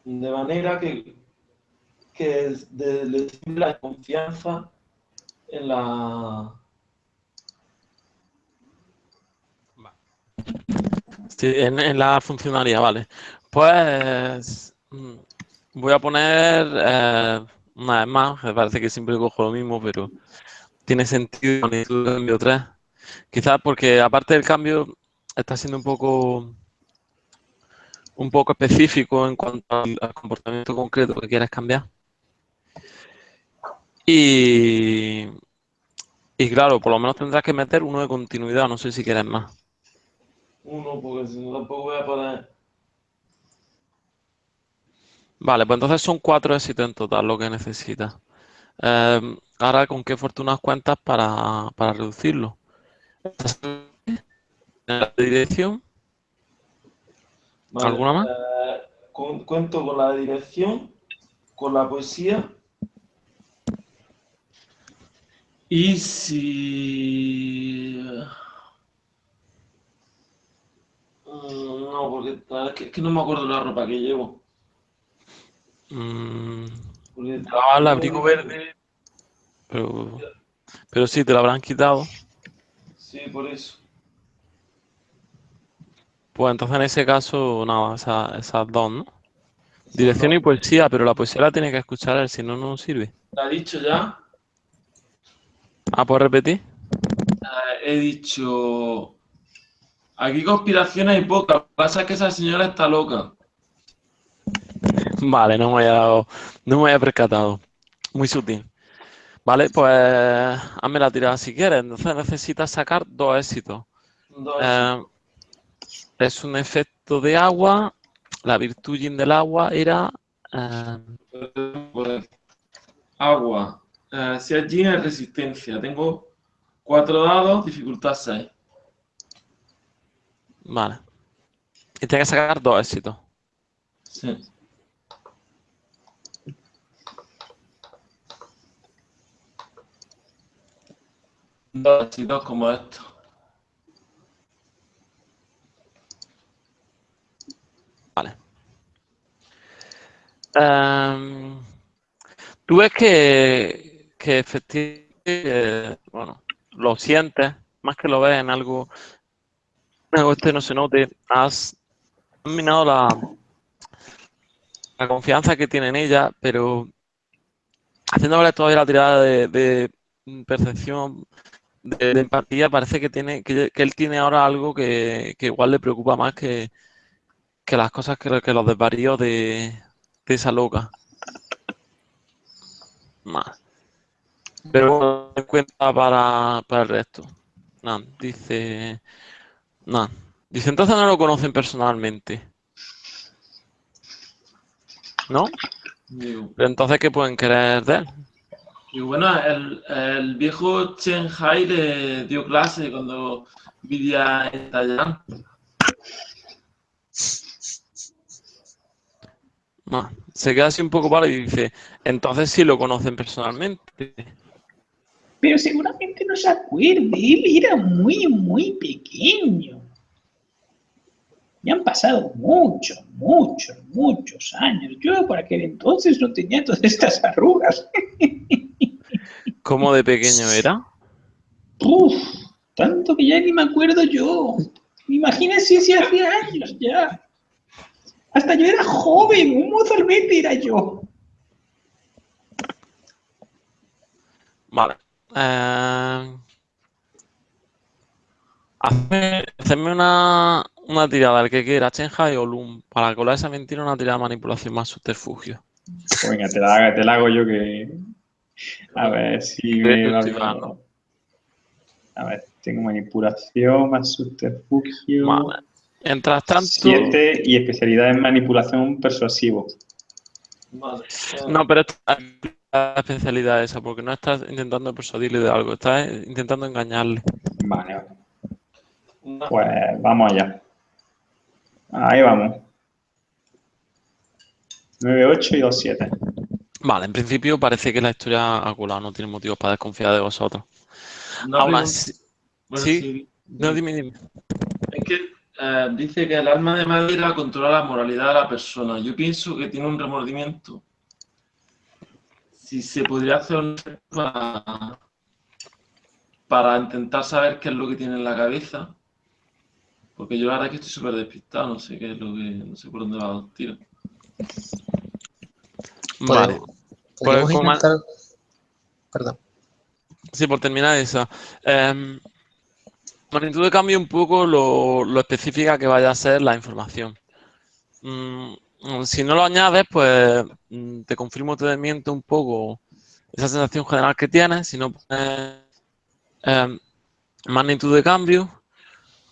De manera que, que de, la confianza en la... Sí, en, la funcionalidad, vale. Pues mm, voy a poner eh, una vez más, me parece que siempre cojo lo mismo, pero tiene sentido el cambio 3. Quizás porque aparte del cambio está siendo un poco un poco específico en cuanto al, comportamiento concreto que quieres cambiar. Y, y claro, por lo menos tendrás que meter uno de continuidad, no sé si quieres más. Uno, porque si no tampoco voy a poder... Vale, pues entonces son cuatro éxitos en total lo que necesitas. Eh, ahora, ¿con qué fortunas cuentas para, para reducirlo? la dirección? ¿Alguna más? Eh, cuento con la dirección, con la poesía. Y si... Mm, no, porque es que, no me acuerdo la ropa que llevo. Mm, el abrigo verde, pero, pero sí, te lo habrán quitado. Sí, por eso. Pues entonces en ese caso, nada, esas, dos, ¿no? Dirección y poesía, pero la poesía la tiene que escuchar él, si no, no sirve. ¿La ha dicho ya? Ah, ¿puedes repetir? Eh, he dicho... Aquí conspiraciones hay pocas. Lo que pasa es que esa señora está loca. *laughs* Vale, no me había dado, no me había percatado. Muy sutil. Vale, pues hazme la tirada si quieres. Entonces necesitas sacar dos éxitos. Dos eh. Es un efecto de agua. La virtud del agua era... Eh, agua. Eh, si yin es resistencia. Tengo cuatro dados, dificultad 6. Vale. Y tienes que sacar dos éxitos. Sí. Éxitos como esto. Em, tú ves que, que efectivamente, bueno, lo sientes, más que lo ves en algo, algo este no se note, has minado la, la confianza que tiene en ella, pero haciéndole todavía la tirada de, percepción, de, empatía, parece que tiene que, él tiene ahora algo que, igual le preocupa más que, que las cosas que, que los desvaríos de, esa loca. Más. Pero bueno, en cuenta para, para el resto. No, dice. No. Dice, entonces no lo conocen personalmente. ¿No? Pero entonces, ¿qué pueden querer de él? Y bueno, el, el, viejo Chen Hai le dio clase cuando vivía en Tailandia. se queda así un poco para y dice, entonces sí lo conocen personalmente. Pero seguramente no se acuerde, él era muy, muy pequeño. Me han pasado muchos, muchos, muchos años. Yo por aquel entonces no tenía todas estas arrugas. *laughs* ¿Cómo de pequeño era? Uf, tanto que ya ni me acuerdo yo. Imagínense si hacía años ya. Hasta yo era joven, un mozalbete era yo. Vale. Eh, hazme, una, una tirada, el que quiera, Chenja o Lum, para colar esa mentira una tirada de manipulación más subterfugio. Venga, te la, te la hago yo que... A ver si me va A ver, tengo manipulación más subterfugio. Vale. Mientras tanto... Siete y especialidad en manipulación persuasivo. No, pero la especialidad esa, porque no estás intentando persuadirle de algo, estás intentando engañarle. Vale. Pues vamos allá. Ahí vamos. 9, 8 y 2, 7. Vale, en principio parece que la historia ha colado, no tiene motivos para desconfiar de vosotros. Una Aún así, bueno, sí. sí. no, dime, dime. Es que eh, dice que el alma de madera controla la moralidad de la persona. Yo pienso que tiene un remordimiento. Si se podría hacer un para, para intentar saber qué es lo que tiene en la cabeza. Porque yo la verdad es que estoy súper despistado, no sé qué es lo que. no sé por dónde va los tiros. Vale. Podemos Pues, intentar... Perdón. Sí, por terminar esa. Eh, magnitud de cambio un poco lo, lo específica que vaya a ser la información. Mm, mm, si no lo añades, pues mm, te confirmo, te desmiento un poco esa sensación general que tienes. Si no pones eh, magnitud de cambio,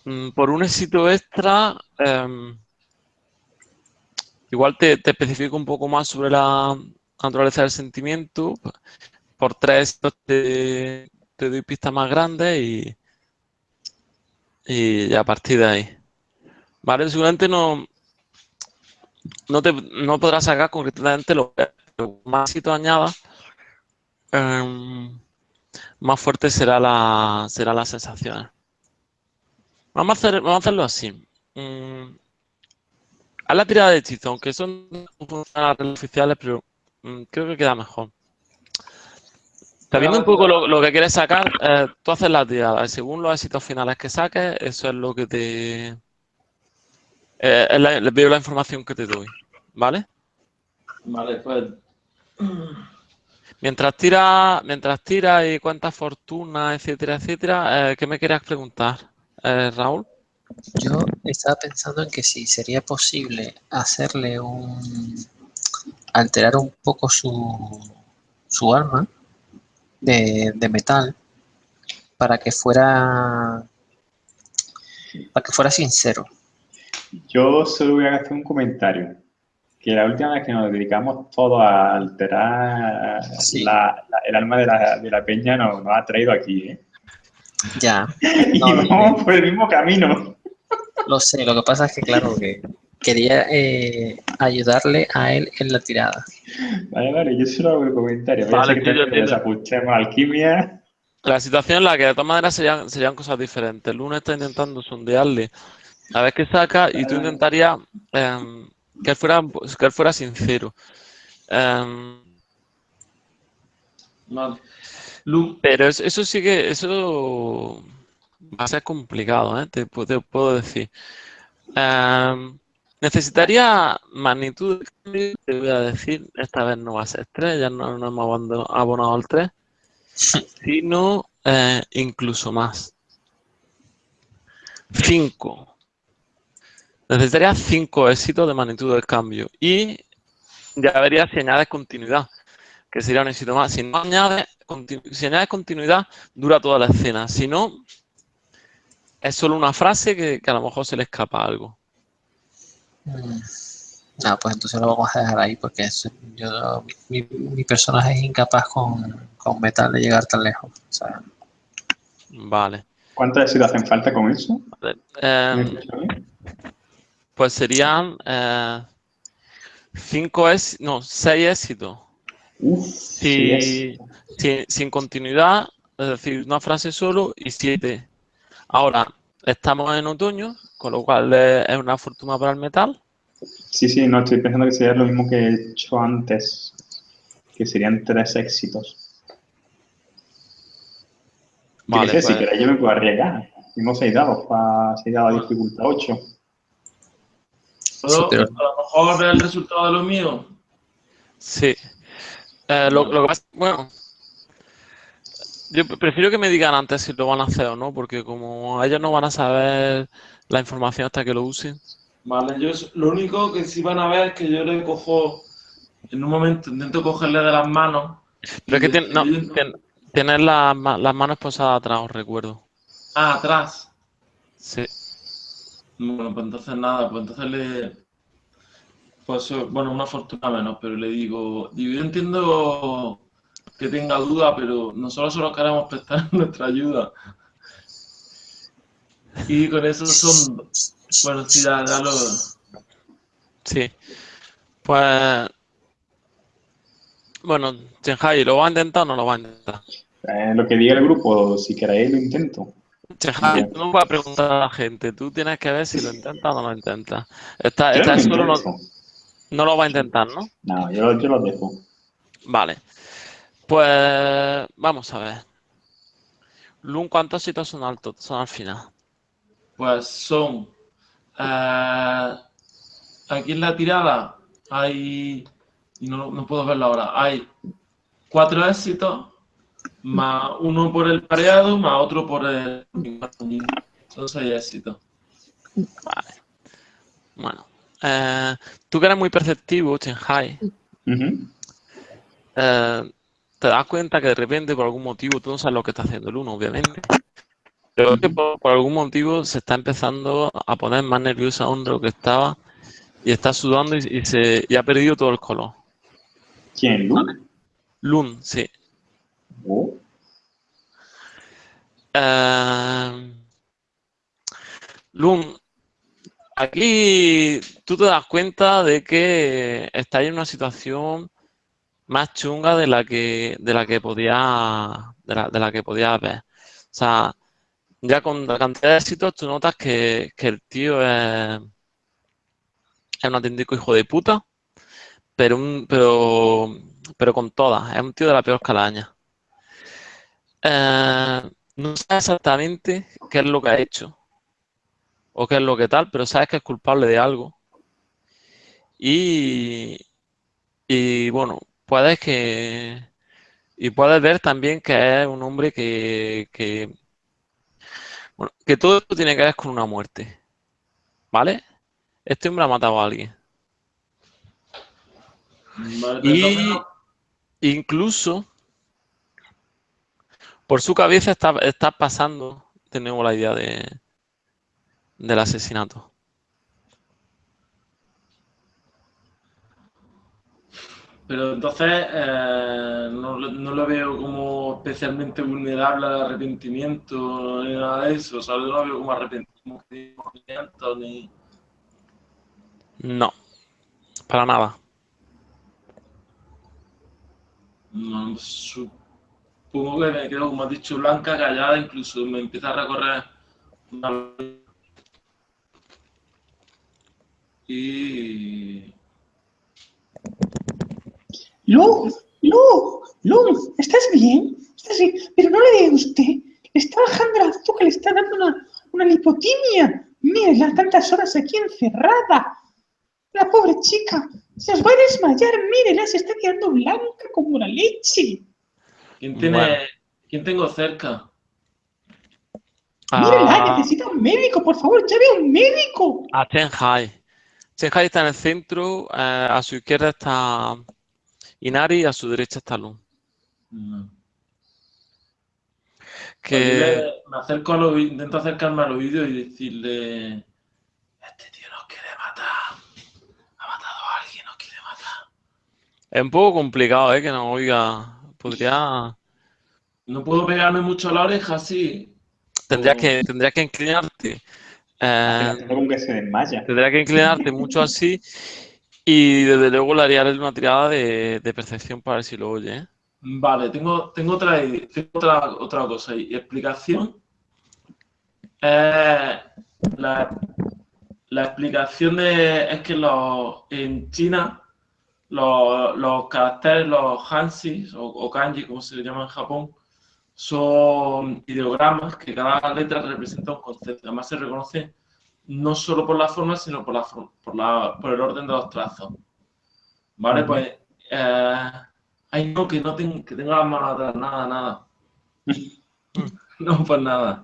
mm, por un éxito extra, eh, igual te, especifico un poco más sobre la naturaleza del sentimiento por tres te, te doy pistas más grandes y, y a partir de ahí. ¿Vale? Seguramente no, no, te, no podrás sacar concretamente lo que más éxito añada, em, más fuerte será la, será la sensación. Vamos a, hacer, vamos a hacerlo así. Haz la tirada de hechizo, aunque son oficiales, pero mm, creo que queda mejor. Sabiendo un poco lo, lo que quieres sacar, eh, tú haces la tirada. y Según los éxitos finales que saques, eso es lo que te... eh, es la- veo la información que te doy. ¿Vale? Vale, pues. Mientras tira, mientras tira y cuentas fortuna, etcétera, etcétera, eh, ¿qué me querías preguntar, eh, Raúl? Yo estaba pensando en que si sería posible hacerle un... alterar un poco su, su arma de, de metal para que fuera para que fuera sincero. Yo solo voy a hacer un comentario. Que la última vez que nos dedicamos todos a alterar Sí. la- la- el alma de la, de la peña nos, nos ha traído aquí, ¿eh? Ya, *laughs* Y No, no, vamos por el mismo camino. Lo sé. Lo que pasa es que, claro, que quería eh, ayudarle a él en la tirada. Vale, vale, yo solo hago el comentario. Vale, que también desajustemos alquimia. La situación en la que de todas maneras serían, serían cosas diferentes. El lunes está intentando sondearle a ver qué saca y tú intentarías em, que, él fuera, que él fuera sincero. Vale. Lu, pero eso, eso sí que, eso va a ser complicado, ¿eh? Te, pu- te puedo decir. Em, necesitaría magnitud de cambio, te voy a decir, esta vez no va a ser 3, ya no, no hemos abonado al 3, sino eh, incluso más. 5. Necesitaría 5 éxitos de magnitud del cambio y ya verías si añades continuidad, que sería un éxito más. Si no añades, si añades continuidad, dura toda la escena. Si no, es solo una frase que, que a lo mejor se le escapa algo. Mm. Ah, pues entonces lo vamos a dejar ahí porque es- yo, mi, mi personaje es incapaz con, con metal de llegar tan lejos. O sea, Vale. ¿Cuántos éxitos hacen falta con eso? Vale. ¿Me Em, pues serían eh, cinco éxitos, no, seis éxitos. Uf, Si- sí es. sin, sin continuidad, es decir, una frase solo y siete. Ahora, estamos en otoño, con lo cual es una fortuna para el metal. Sí, sí, no, estoy pensando que sería lo mismo que he hecho antes, que serían tres éxitos. Vale, sé, si pues- queréis yo me puedo arriesgar. Tengo seis dados para seis dados de dificultad 8. ¿puedo a lo mejor ver el resultado de lo mío? Sí. Eh, lo, lo que pasa, bueno, yo prefiero que me digan antes si lo van a hacer o no, porque como ellos no van a saber la información hasta que lo usen. Vale, yo lo único que sí van a ver es que yo le cojo, en un momento intento cogerle de las manos. Pero es que y tien- no, tener las, las manos posadas atrás, os recuerdo. Ah, atrás. Sí. Bueno, pues entonces nada, pues entonces le. Pues bueno, una fortuna menos, pero le digo, yo entiendo que tenga duda, pero nosotros solo queremos prestar *laughs* nuestra ayuda. Y con eso son... Bueno, sí, ya, ya lo... Sí. Pues... Bueno, Chenhai, ¿lo va a intentar o no lo va a intentar? Eh, lo que diga el grupo, si queréis lo intento. Chenhai, tú no vas a preguntar a la gente, tú tienes que ver si lo intenta o no lo intenta. Está, está lo solo no, no lo va a intentar, ¿no? No, yo, yo lo dejo. Vale. Pues vamos a ver. Lun, ¿cuántos sitios son altos? Son al final. Pues son... eh, aquí en la tirada hay... Y no, no puedo verlo ahora. Hay cuatro éxitos, más uno por el pareado, más otro por el... Son seis éxitos. Vale. Bueno. eh, tú que eres muy perceptivo, Chenhai, eh, te das cuenta que de repente, por algún motivo, tú no sabes lo que está haciendo el uno, obviamente. Pero que por, por algún motivo se está empezando a poner más nerviosa aún de lo que estaba y está sudando y, y se, y ha perdido todo el color. ¿Quién? ¿Luke? Lun, sí. Oh. Eh, Lun, aquí tú te das cuenta de que estás en una situación más chunga de la que de la que podía de la, de la que podías ver. O sea, ya con la cantidad de éxitos tú notas que, que el tío es, es un auténtico hijo de puta, pero un, pero pero con todas, es un tío de la peor calaña. Eh, no sabes exactamente qué es lo que ha hecho o qué es lo que tal, pero sabes que es culpable de algo. Y, y bueno, puedes que. Y puedes ver también que es un hombre que, que. Bueno, que todo esto tiene que ver con una muerte. ¿Vale? Este hombre ha matado a alguien. Vale, Y incluso por su cabeza está, está pasando de nuevo la idea de, del asesinato. Pero entonces eh, no, lo- no lo veo como especialmente vulnerable al arrepentimiento ni nada de eso. O sea, no lo veo como arrepentimiento ni... No, para nada. No, supongo que me quedo, como has dicho, blanca, callada, incluso me empieza a recorrer una- Y... Lu, Lu, Lu, ¿estás bien? ¿Estás bien? Pero no le diga usted, le está bajando el azúcar, le está dando una, una lipotimia. Mírela, tantas horas aquí encerrada. La pobre chica, se os va a desmayar, mírela, se está quedando blanca como la leche. ¿Quién tiene... Bueno. ¿Quién tengo cerca? Mírela, A, necesita un médico, por favor, llame a un médico. a Shanghai. Shanghai está en el centro, eh, a su izquierda está Inari y a su derecha está Lun. No. Que Dile- me acerco al oído, intento acercarme al oído y decirle, este tío nos quiere matar, ha matado a alguien, nos quiere matar. es un poco complicado, ¿eh? Que no oiga. Podría. No puedo pegarme mucho a la oreja, sí. Tendrías que, tendrías que inclinarte. eh, que se desmaya. tendrías que inclinarte mucho así. Y desde luego le haría una tirada de, percepción para ver si lo oye, ¿eh? Vale, tengo, tengo, otra, tengo otra, otra cosa y explicación. Eh, la, la explicación de, es que los, en China los, los caracteres, los hansis o, o kanji, como se le llama en Japón, son ideogramas que cada letra representa un concepto. Además se reconoce no solo por la forma, sino por, la, for- por, la, por el orden de los trazos. ¿Vale? Pues... eh, Ay, no, que no tengo, que tengo las manos atrás, nada, nada. *laughs* No, pues nada.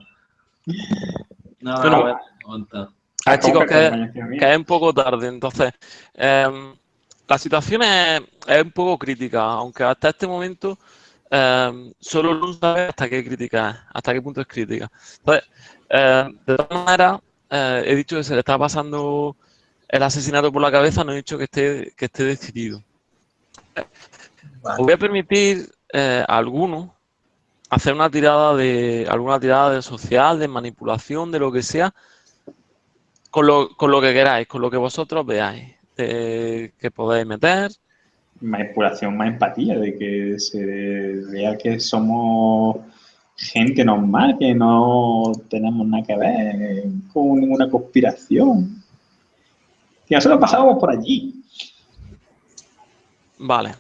Nada, Bueno. a ver, aguanta. Ah, ¿Cómo chicos, que, que es un poco tarde, entonces. em, la situación es, es un poco crítica, aunque hasta este momento em, solo Luz sabe hasta qué crítica es, hasta qué punto es crítica. Entonces, em, de todas maneras, eh, he dicho que se le está pasando el asesinato por la cabeza, no he dicho que esté, que esté decidido. Os voy a permitir eh, alguno hacer una tirada de alguna tirada de social, de manipulación, de lo que sea, con lo, con lo que queráis, con lo que vosotros veáis, que podéis meter. Manipulación, más empatía, de que se vea que somos gente normal, que no tenemos nada que ver con ninguna conspiración. Que nosotros pasamos por allí. Vale.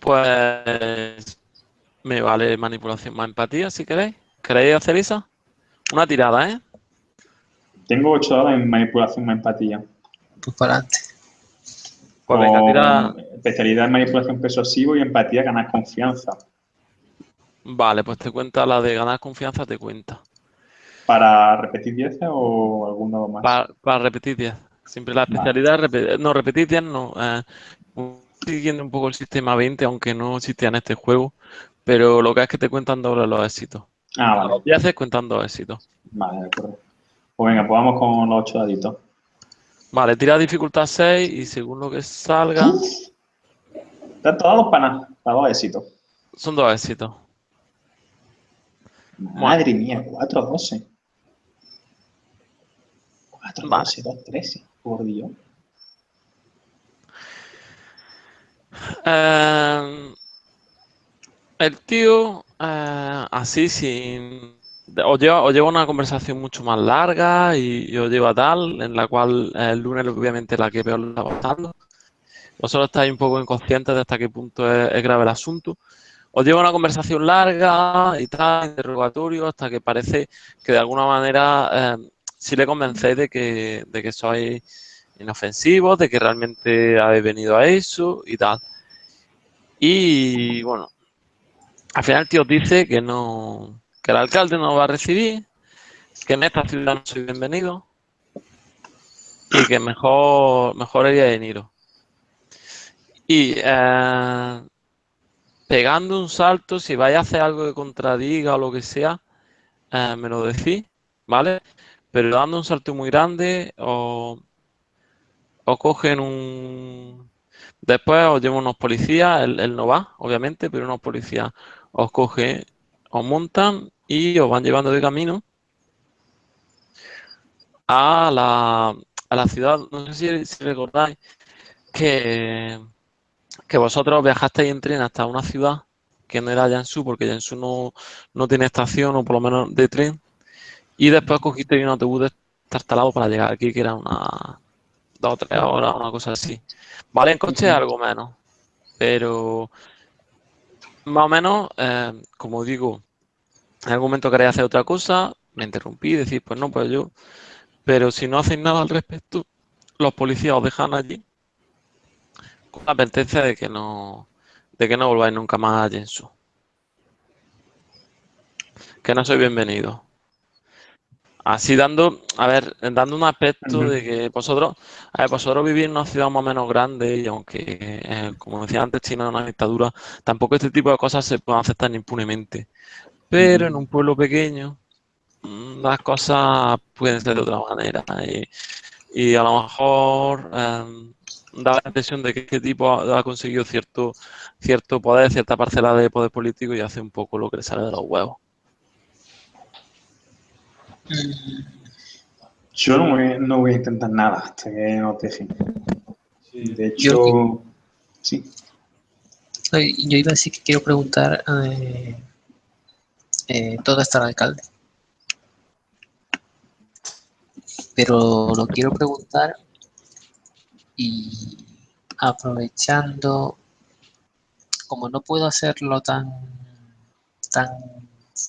Pues me vale manipulación más empatía, si queréis. ¿Queréis hacer esa? Una tirada, ¿eh? Tengo 8 horas en manipulación más empatía. Pues para adelante. Pues venga, tira... Especialidad en manipulación persuasivo y empatía, ganar confianza. Vale, pues te cuenta la de ganar confianza, te cuenta. ¿Para repetir 10 o alguno más? Para, repetir 10. Siempre la especialidad, no, repetir 10 no. Eh, siguiendo un poco el sistema 20, aunque no existía en este juego, pero lo que es que te cuentan doble los éxitos. Ah, vale. Y haces cuentan dos éxitos. Vale, de acuerdo. Pues venga, pues vamos con los 8 daditos. Vale, tira dificultad 6 y según lo que salga... Están todos para nada, para dos éxitos. Son dos éxitos. Madre mía, 4 12. 4 12, 2 13, por Dios. Eh, el tío, eh, así sin... Os lleva, una conversación mucho más larga y, os lleva tal, en la cual el lunes obviamente la que peor lo está pasando. Vosotros estáis un poco inconscientes de hasta qué punto es, grave el asunto. Os lleva una conversación larga y tal, interrogatorio, hasta que parece que de alguna manera eh, si le convencéis de que, de que sois inofensivos, de que realmente habéis venido a eso y tal. Y bueno, al final el tío dice que no, que el alcalde no va a recibir, que en esta ciudad no soy bienvenido y que mejor, mejor iría de Niro. Y eh, pegando un salto, si vais a hacer algo que contradiga o lo que sea, eh, me lo decís, ¿vale? Pero dando un salto muy grande o, o cogen un, Después os llevan unos policías, él, no va, obviamente, pero unos policías os cogen, os montan y os van llevando de camino a la, a la ciudad. No sé si, recordáis que, que vosotros viajasteis en tren hasta una ciudad que no era Jansu, porque Jansu no, no tiene estación, o por lo menos de tren, y después cogisteis un autobús de Tartalado para llegar aquí, que era una dos o tres horas, una cosa así. Vale, en coche algo menos, pero más o menos, eh, como digo, en algún momento queréis hacer otra cosa, me interrumpí, decís, pues no, pues yo, pero si no hacéis nada al respecto, los policías os dejan allí con la advertencia de que no, de que no volváis nunca más a Jensu. Que no soy bienvenido. Así dando, a ver, dando un aspecto de que vosotros, a ver, vosotros vivís en una ciudad más o menos grande y aunque, eh, como decía antes, China es una dictadura, tampoco este tipo de cosas se pueden aceptar impunemente. Pero en un pueblo pequeño, mm, las cosas pueden ser de otra manera. Y, a lo mejor em, da la impresión de que este tipo ha, conseguido cierto, cierto poder, cierta parcela de poder político y hace un poco lo que le sale de los huevos. Yo no voy, a intentar nada hasta que no te dejen. De hecho, sí. Yo iba a decir que quiero preguntar eh, eh, dónde está el alcalde. Pero lo quiero preguntar y aprovechando, como no puedo hacerlo tan, tan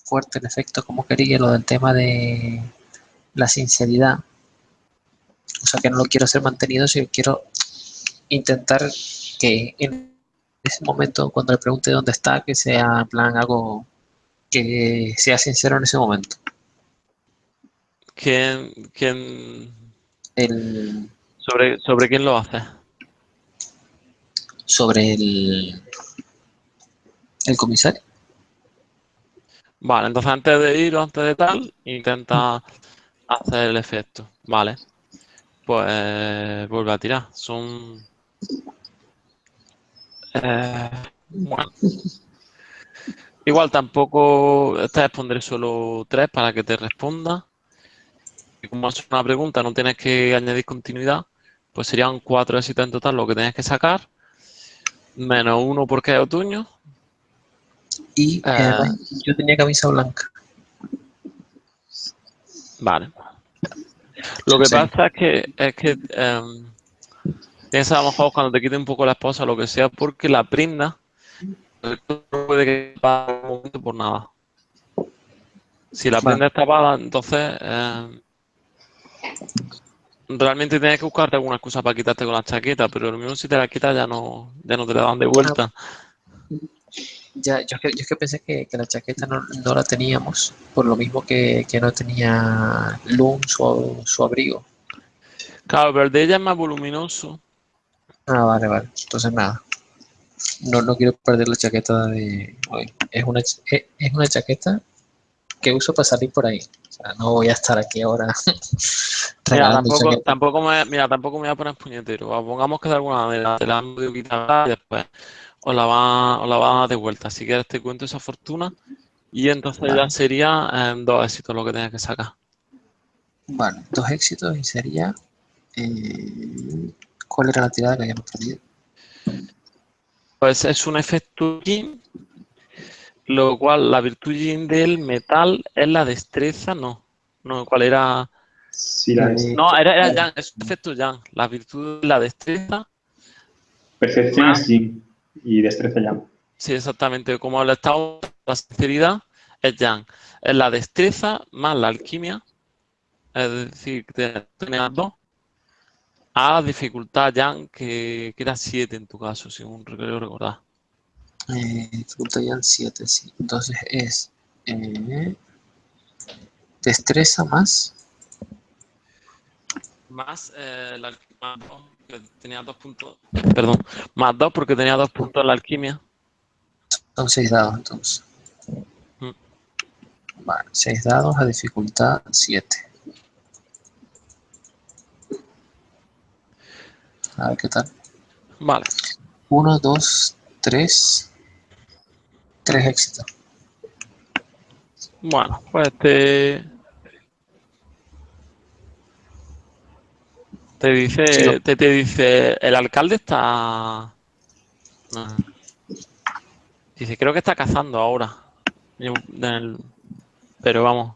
fuerte el efecto como quería, lo del tema de la sinceridad. O sea, que no lo quiero ser mantenido, sino quiero intentar que en ese momento, cuando le pregunte dónde está, que sea en plan algo que sea sincero en ese momento. ¿Quién, quién... El... ¿Sobre, ¿Sobre quién lo hace? Sobre el, el comisario. Vale, entonces antes de ir o antes de tal, intenta hacer el efecto. Vale. Pues vuelve a tirar. Son... Eh, bueno. Igual tampoco, esta vez pondré solo tres para que te responda. Y como es una pregunta, no tienes que añadir continuidad, pues serían cuatro éxitos en total lo que tienes que sacar, menos uno porque es otoño. Y Ah. además, yo tenía camisa blanca. Vale. Lo que Sí. pasa es que, es que em, piensa a lo mejor cuando te quite un poco la esposa o lo que sea, porque la prenda no puede que momento por nada. Si la Vale. prenda está tapada, entonces em, realmente tienes que buscarte alguna excusa para quitarte con la chaqueta, pero lo mismo si te la quitas ya no, ya no te la dan de vuelta. Ya, yo, es que- yo es que pensé que, que la chaqueta no, no la teníamos, por lo mismo que, que no tenía Loom su, su abrigo. Claro, pero el de ella es más voluminoso. Ah, vale, vale. Entonces nada. No, no quiero perder la chaqueta de hoy. Es una, es una chaqueta que uso para salir por ahí. O sea, no voy a estar aquí ahora *laughs* Mira, tampoco, me, mira, tampoco me voy a poner puñetero. Pongamos que de alguna manera te la han podido quitar y después os la van, os la van a dar de vuelta. Si quieres te cuento esa fortuna y entonces ya sería em, dos éxitos lo que tienes que sacar. Vale, dos éxitos y sería. eh, ¿Cuál era la tirada que habíamos perdido? Pues es un efecto yin, lo cual la virtud yin del metal es la destreza, no. No, ¿cuál era? Sí, la Eh, No, era, era yang, es un efecto yang. La virtud la destreza percepción es yin y destreza ya. Sí, exactamente. Como el estado la sinceridad es Yang. Es la destreza más la alquimia. Es decir, tenías dos. A dificultad Yang, que, que era 7 en tu caso, según creo recordar. Eh, dificultad ya en 7, sí. Entonces es eh, destreza más. Más eh, la más dos, que tenía dos puntos. Perdón, más dos porque tenía dos puntos en la alquimia. Son 6 dados entonces. Mm. Vale, 6 dados a dificultad 7. A ver qué tal. Vale. 1, 2, 3. 3 éxitos. Bueno, pues te. Te dice, Sí, te, te dice, el alcalde está. No. Dice, creo que está cazando ahora. Pero vamos.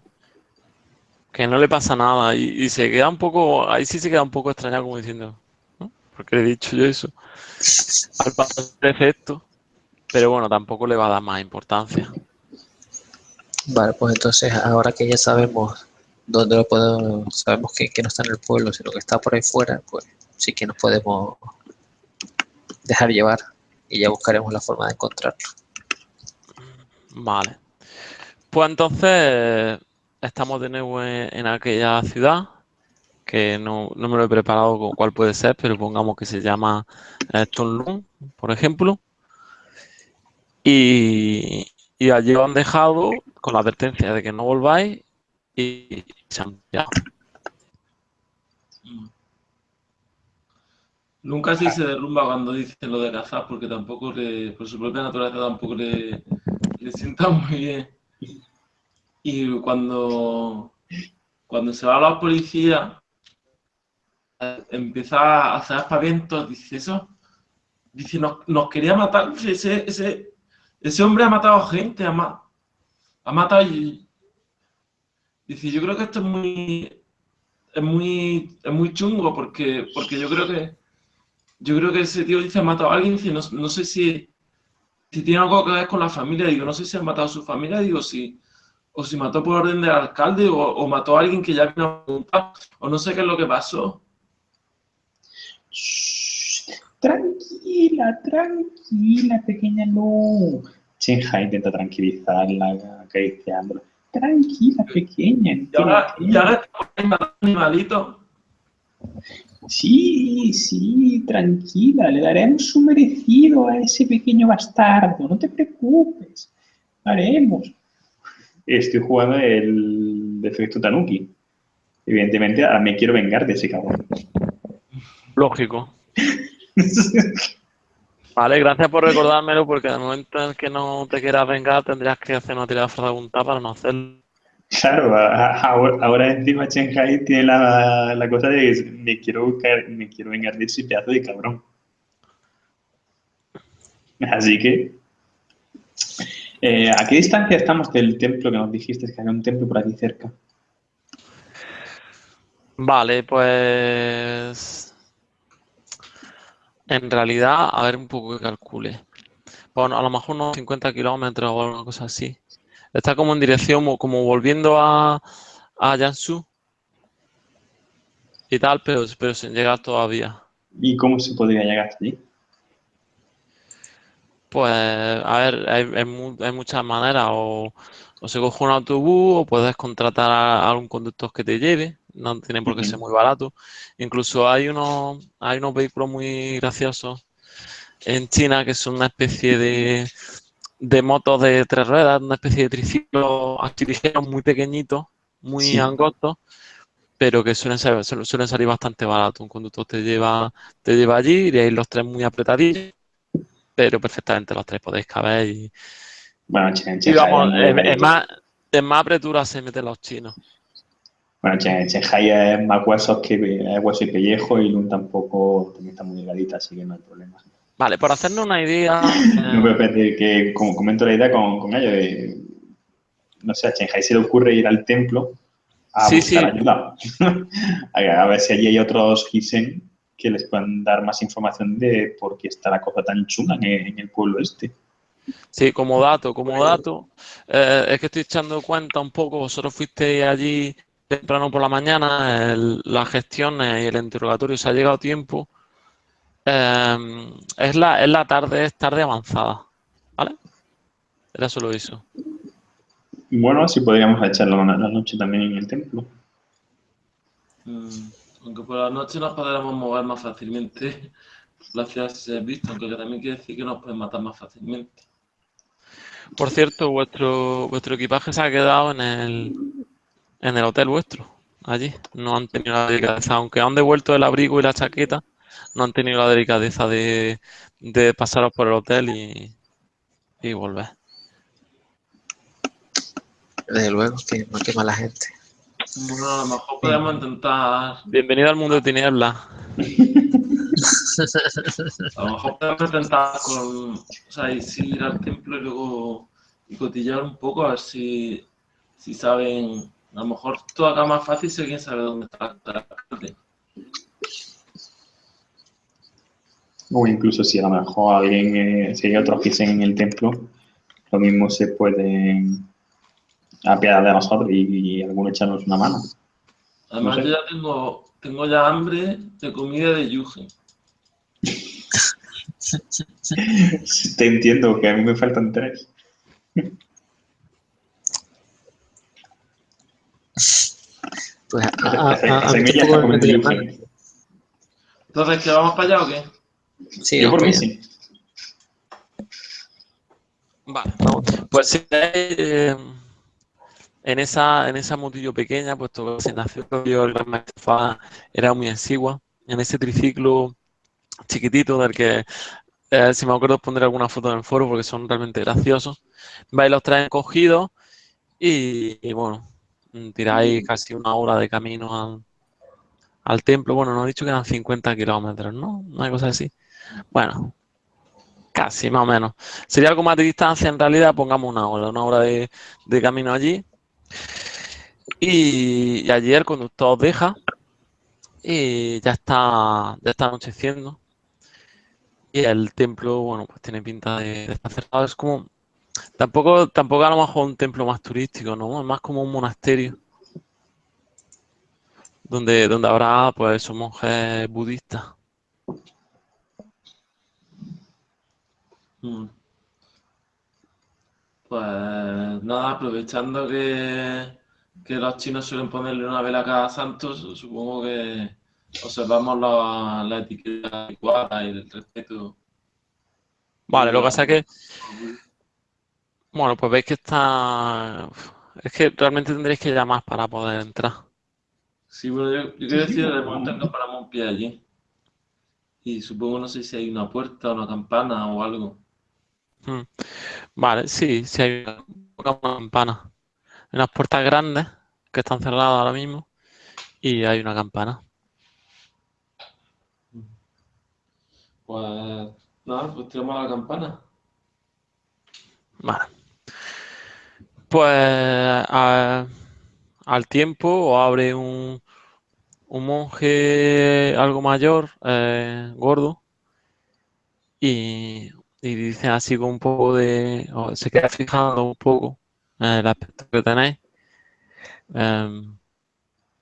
Que no le pasa nada. Y, y se queda un poco. Ahí sí se queda un poco extrañado como diciendo. ¿no? ¿Por qué le he dicho yo eso? Al pasar el efecto. Pero bueno, tampoco le va a dar más importancia. Vale, pues entonces ahora que ya sabemos dónde lo podemos, sabemos que, que no está en el pueblo, sino que está por ahí fuera, pues sí que nos podemos dejar llevar y ya buscaremos la forma de encontrarlo. Vale. Pues entonces estamos de nuevo en, aquella ciudad, que no, no me lo he preparado cuál puede ser, pero pongamos que se llama eh, Tonlun, por ejemplo. Y, allí os han dejado con la advertencia de que no volváis y se han pirado. Nunca sí se derrumba cuando dicen lo de cazar, porque tampoco le, por su propia naturaleza tampoco le, le sienta muy bien. Y cuando, cuando se va a la policía, empieza a hacer aspavientos, dice eso, dice, nos, quería matar, ese, ese hombre ha matado gente, ha, ha matado y... Dice, yo creo que esto es muy, es muy, es muy chungo, porque, porque yo creo que yo creo que ese tío dice ha matado a alguien, dice, no, no sé si, si tiene algo que ver con la familia, digo, no sé si ha matado a su familia, digo, si, o si mató por orden del alcalde, o, o mató a alguien que ya vino a preguntar, o no sé qué es lo que pasó. Tranquila, tranquila, pequeña Lu. Chenja intenta tranquilizarla, acariciándola. Tranquila, pequeña. Y ahora, y ahora animalitos. Sí, sí, tranquila, le daremos su merecido a ese pequeño bastardo, no te preocupes, haremos. Estoy jugando el defecto Tanuki. Evidentemente, ahora me quiero vengar de ese cabrón. Lógico. *laughs* Vale, gracias por recordármelo, porque en el momento en que no te quieras vengar tendrías que hacer una tirada voluntad para no hacerlo. Claro, ahora, ahora encima Shanghai tiene la, la cosa de que me quiero buscar, me quiero vengar de ese pedazo de cabrón. Así que, eh, ¿a qué distancia estamos del templo que nos dijiste que había un templo por aquí cerca? Vale, pues... En realidad, a ver un poco que calcule. Bueno, a lo mejor unos 50 kilómetros o alguna cosa así. Está como en dirección, mo- como volviendo a, a Jiangsu y tal, pero, pero sin llegar todavía. ¿Y cómo se podría llegar hasta allí? Pues, a ver, hay, hay hay muchas maneras. O, o se coge un autobús, o puedes contratar a, a algún conductor que te lleve. No tiene por qué ser muy barato. Incluso hay unos, hay unos vehículos muy graciosos en China que son una especie de, de motos de tres ruedas, una especie de triciclos así ligeros, muy pequeñitos, muy Sí. angostos, pero que suelen, ser- suelen suelen salir bastante baratos. Un conductor te lleva, te lleva allí, iréis los tres muy apretadillos, pero perfectamente los tres podéis caber y, Bueno, Chen- y vamos, en, más, en más apretura se meten los chinos. Bueno, Shanghai es más huesos que es hueso y pellejo y Lun tampoco también está muy delgadita, así que no hay problema. Vale, por hacernos una idea, No eh, puedo perder que, como comento la idea con, con ello, de, no sé, a Shanghai se le ocurre ir al templo a Sí, buscar sí. ayuda. *laughs* a, ver si allí hay otros Hisen que les puedan dar más información de por qué está la cosa tan chunga en, el- en el pueblo este. Sí, como dato, como dato, eh, es que estoy echando cuenta un poco, vosotros fuisteis allí temprano por la mañana, el- las gestiones y el interrogatorio se ha llegado a tiempo. Eh, es la, es la tarde, es tarde avanzada, ¿vale? Era solo eso. Bueno, si podríamos echarlo la, la noche también en el templo. Mm, Aunque por la noche nos podremos mover más fácilmente. La ciudad se ha visto, aunque también quiere decir que nos pueden matar más fácilmente. Por cierto, vuestro, vuestro equipaje se ha quedado en el, en el hotel vuestro, allí. No han tenido la delicadeza, aunque han devuelto el abrigo y la chaqueta, no han tenido la delicadeza de, de pasaros por el hotel y, y volver. Desde luego, que no quema la gente. Bueno, a lo mejor podemos intentar. Bienvenido al mundo de tinieblas. *laughs* A lo mejor podemos intentar con. O sea, ir, sí, ir al templo y luego. Y cotillar un poco a ver si. Si saben. A lo mejor todo acá más fácil si alguien sabe dónde está el alcalde. O incluso si a lo mejor alguien, eh, si hay otros Hisen en el templo, lo mismo se puede apiadar de nosotros y, y alguno echarnos una mano. Además, No sé. yo ya tengo. Tengo ya hambre de comida de Yugen. *laughs* Te entiendo que a mí me faltan tres. Pues a, a. *laughs* Entonces, ¿que vamos para allá o qué? Sí, Yo por mí vamos sí. Vale, pues si eh, en esa, en esa motillo pequeña, puesto que se nació yo, el Gran Maestro era muy exigua, en ese triciclo chiquitito del que eh, si me acuerdo os pondré alguna foto en el foro porque son realmente graciosos. Vais los traen cogidos y, y bueno, tiráis casi una hora de camino al, al templo. Bueno, nos he dicho que eran 50 kilómetros, ¿no? Una cosa así. Bueno, casi más o menos. Sería algo más de distancia en realidad, pongamos una hora, una hora de, de camino allí. Y, y allí el conductor deja y ya está, ya está anocheciendo. Y el templo, bueno, pues tiene pinta de, de estar cerrado. Es como, tampoco, tampoco a lo mejor un templo más turístico, ¿no? Es más como un monasterio. Donde, donde habrá, pues, esos monjes budistas. Mm. Pues nada, aprovechando que, que los chinos suelen ponerle una vela a cada santo, su- supongo que observamos la, la etiqueta adecuada y el respeto. Vale, lo que pasa es que, bueno, pues veis que está... Es que realmente tendréis que llamar para poder entrar. Sí, bueno, yo, yo quiero decir, de momento que paramos un pie allí. Y supongo, no sé si hay una puerta, una campana o algo. Mm. Vale, sí, sí hay una, una campana. Hay unas puertas grandes que están cerradas ahora mismo y hay una campana. Pues nada, pues tiramos la campana. Vale. Pues a- al tiempo abre un, un monje algo mayor, eh, gordo, y, y dice así con un poco de... o se queda fijando un poco en el aspecto que tenéis. Em,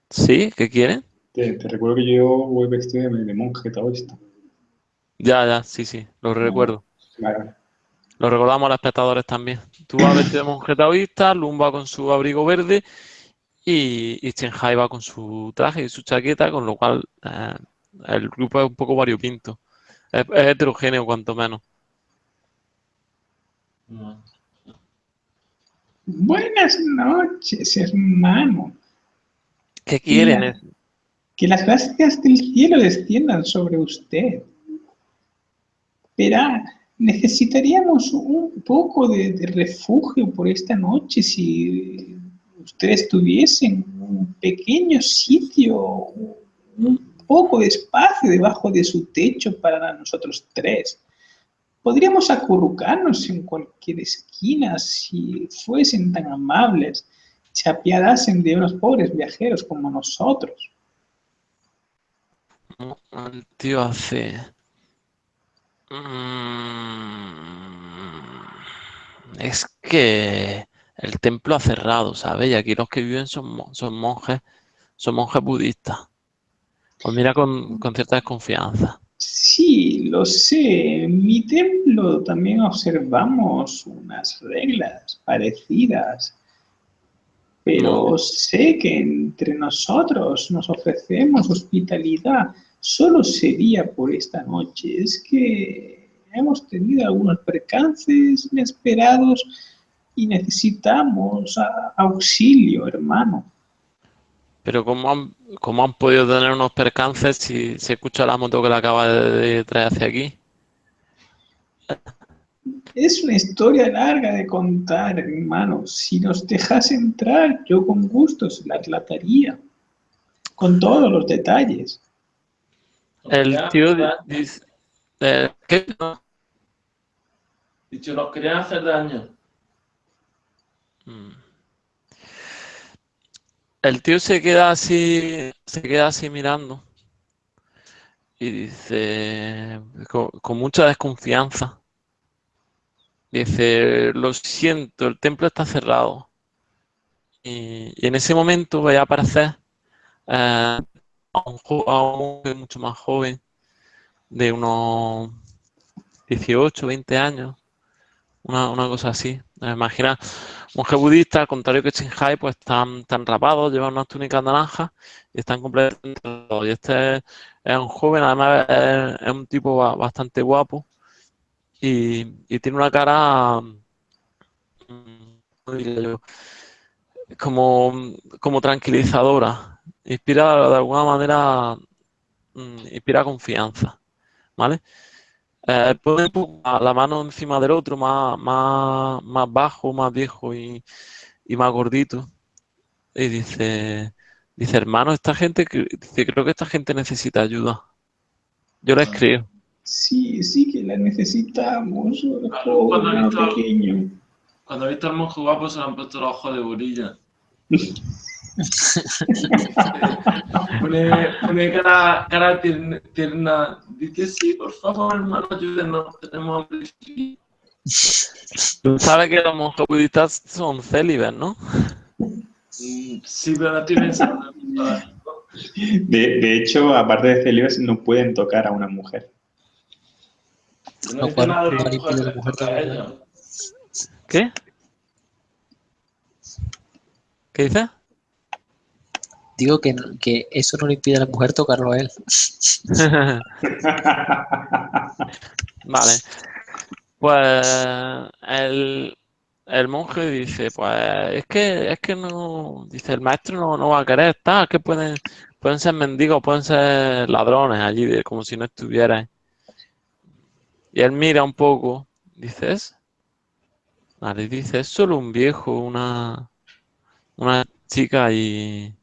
¿sí? ¿Qué quieren? Te, te recuerdo que yo voy vestido de, monje taoísta. Ya, ya, sí, sí, lo recuerdo. Vale. Lo recordamos a los espectadores también. Tú vas vestido de monje taoísta, Lum va con su abrigo verde y, y Shanghai va con su traje y su chaqueta, con lo cual eh, el grupo es un poco variopinto. Es, es heterogéneo, cuanto menos. No. Buenas noches, hermano. ¿Qué quieren? Que las gracias del cielo desciendan sobre usted. Verá, necesitaríamos un poco de, refugio por esta noche si usted estuviese en un pequeño sitio, un poco de espacio debajo de su techo para nosotros tres. Podríamos acurrucarnos en cualquier esquina si fuesen tan amables, se apiadasen de unos pobres viajeros como nosotros. Es que el templo ha cerrado, ¿sabes? Y aquí los que viven son, mo- son monjes, son monjes budistas. Pues mira con, con cierta desconfianza. Sí, lo sé. En mi templo también observamos unas reglas parecidas. Pero sé que entre nosotros nos ofrecemos hospitalidad. Solo sería por esta noche. Es que hemos tenido algunos percances inesperados y necesitamos a- auxilio, hermano. Pero ¿cómo han, cómo han podido tener unos percances si se escucha la moto que le acaba de, de traer hacia aquí? Es una historia larga de contar, hermano. Si nos dejas entrar, yo con gusto se la relataría. Con todos los detalles. El tío dice... eh. Dicho, nos querían hacer daño. Mm. El tío se queda así, se queda así mirando y dice con, mucha desconfianza. Dice, lo siento, el templo está cerrado. Y, en ese momento voy a aparecer eh, a un, a un mucho más joven, de unos 18, 20 años, una, una cosa así. Imagina, monje budista, al contrario que Shinhai, pues están, están rapados, llevan unas túnicas naranjas y están completamente. Y este es, un joven, además es, es un tipo ba- bastante guapo y, y tiene una cara, como, como tranquilizadora. Inspira de alguna manera, mm, inspira confianza, ¿vale? Eh, pone un poco la la mano encima del otro, más, más, más bajo, más viejo y, y más gordito. Y dice, dice, hermano, esta gente, dice, creo que esta gente necesita ayuda. Yo les creo. Sí, sí que la necesitamos. Claro, cuando he visto- pequeño. Cuando he visto al monje guapo se le han puesto los ojos de burilla. *laughs* pone, pone cara, cara tierna, tierna. Dice, sí, por favor, hermano, ayúdenos. Tenemos hambre. Tú sabes que los monjes budistas son célibes, ¿no? Sí, pero no estoy pensando. De, de hecho, aparte de celibes, no pueden tocar a una mujer. No no a mujer tocar a también. ellos. ¿Qué? ¿Qué dices? Digo que, que eso no le impide a la mujer tocarlo a él. *laughs* Vale. Pues el, el monje dice, pues es que es que no, dice, el maestro no, no va a querer estar, que pueden, pueden ser mendigos, pueden ser ladrones allí, como si no estuvieran. Y él mira un poco, dices, vale, dice, es solo un viejo, una, una chica y,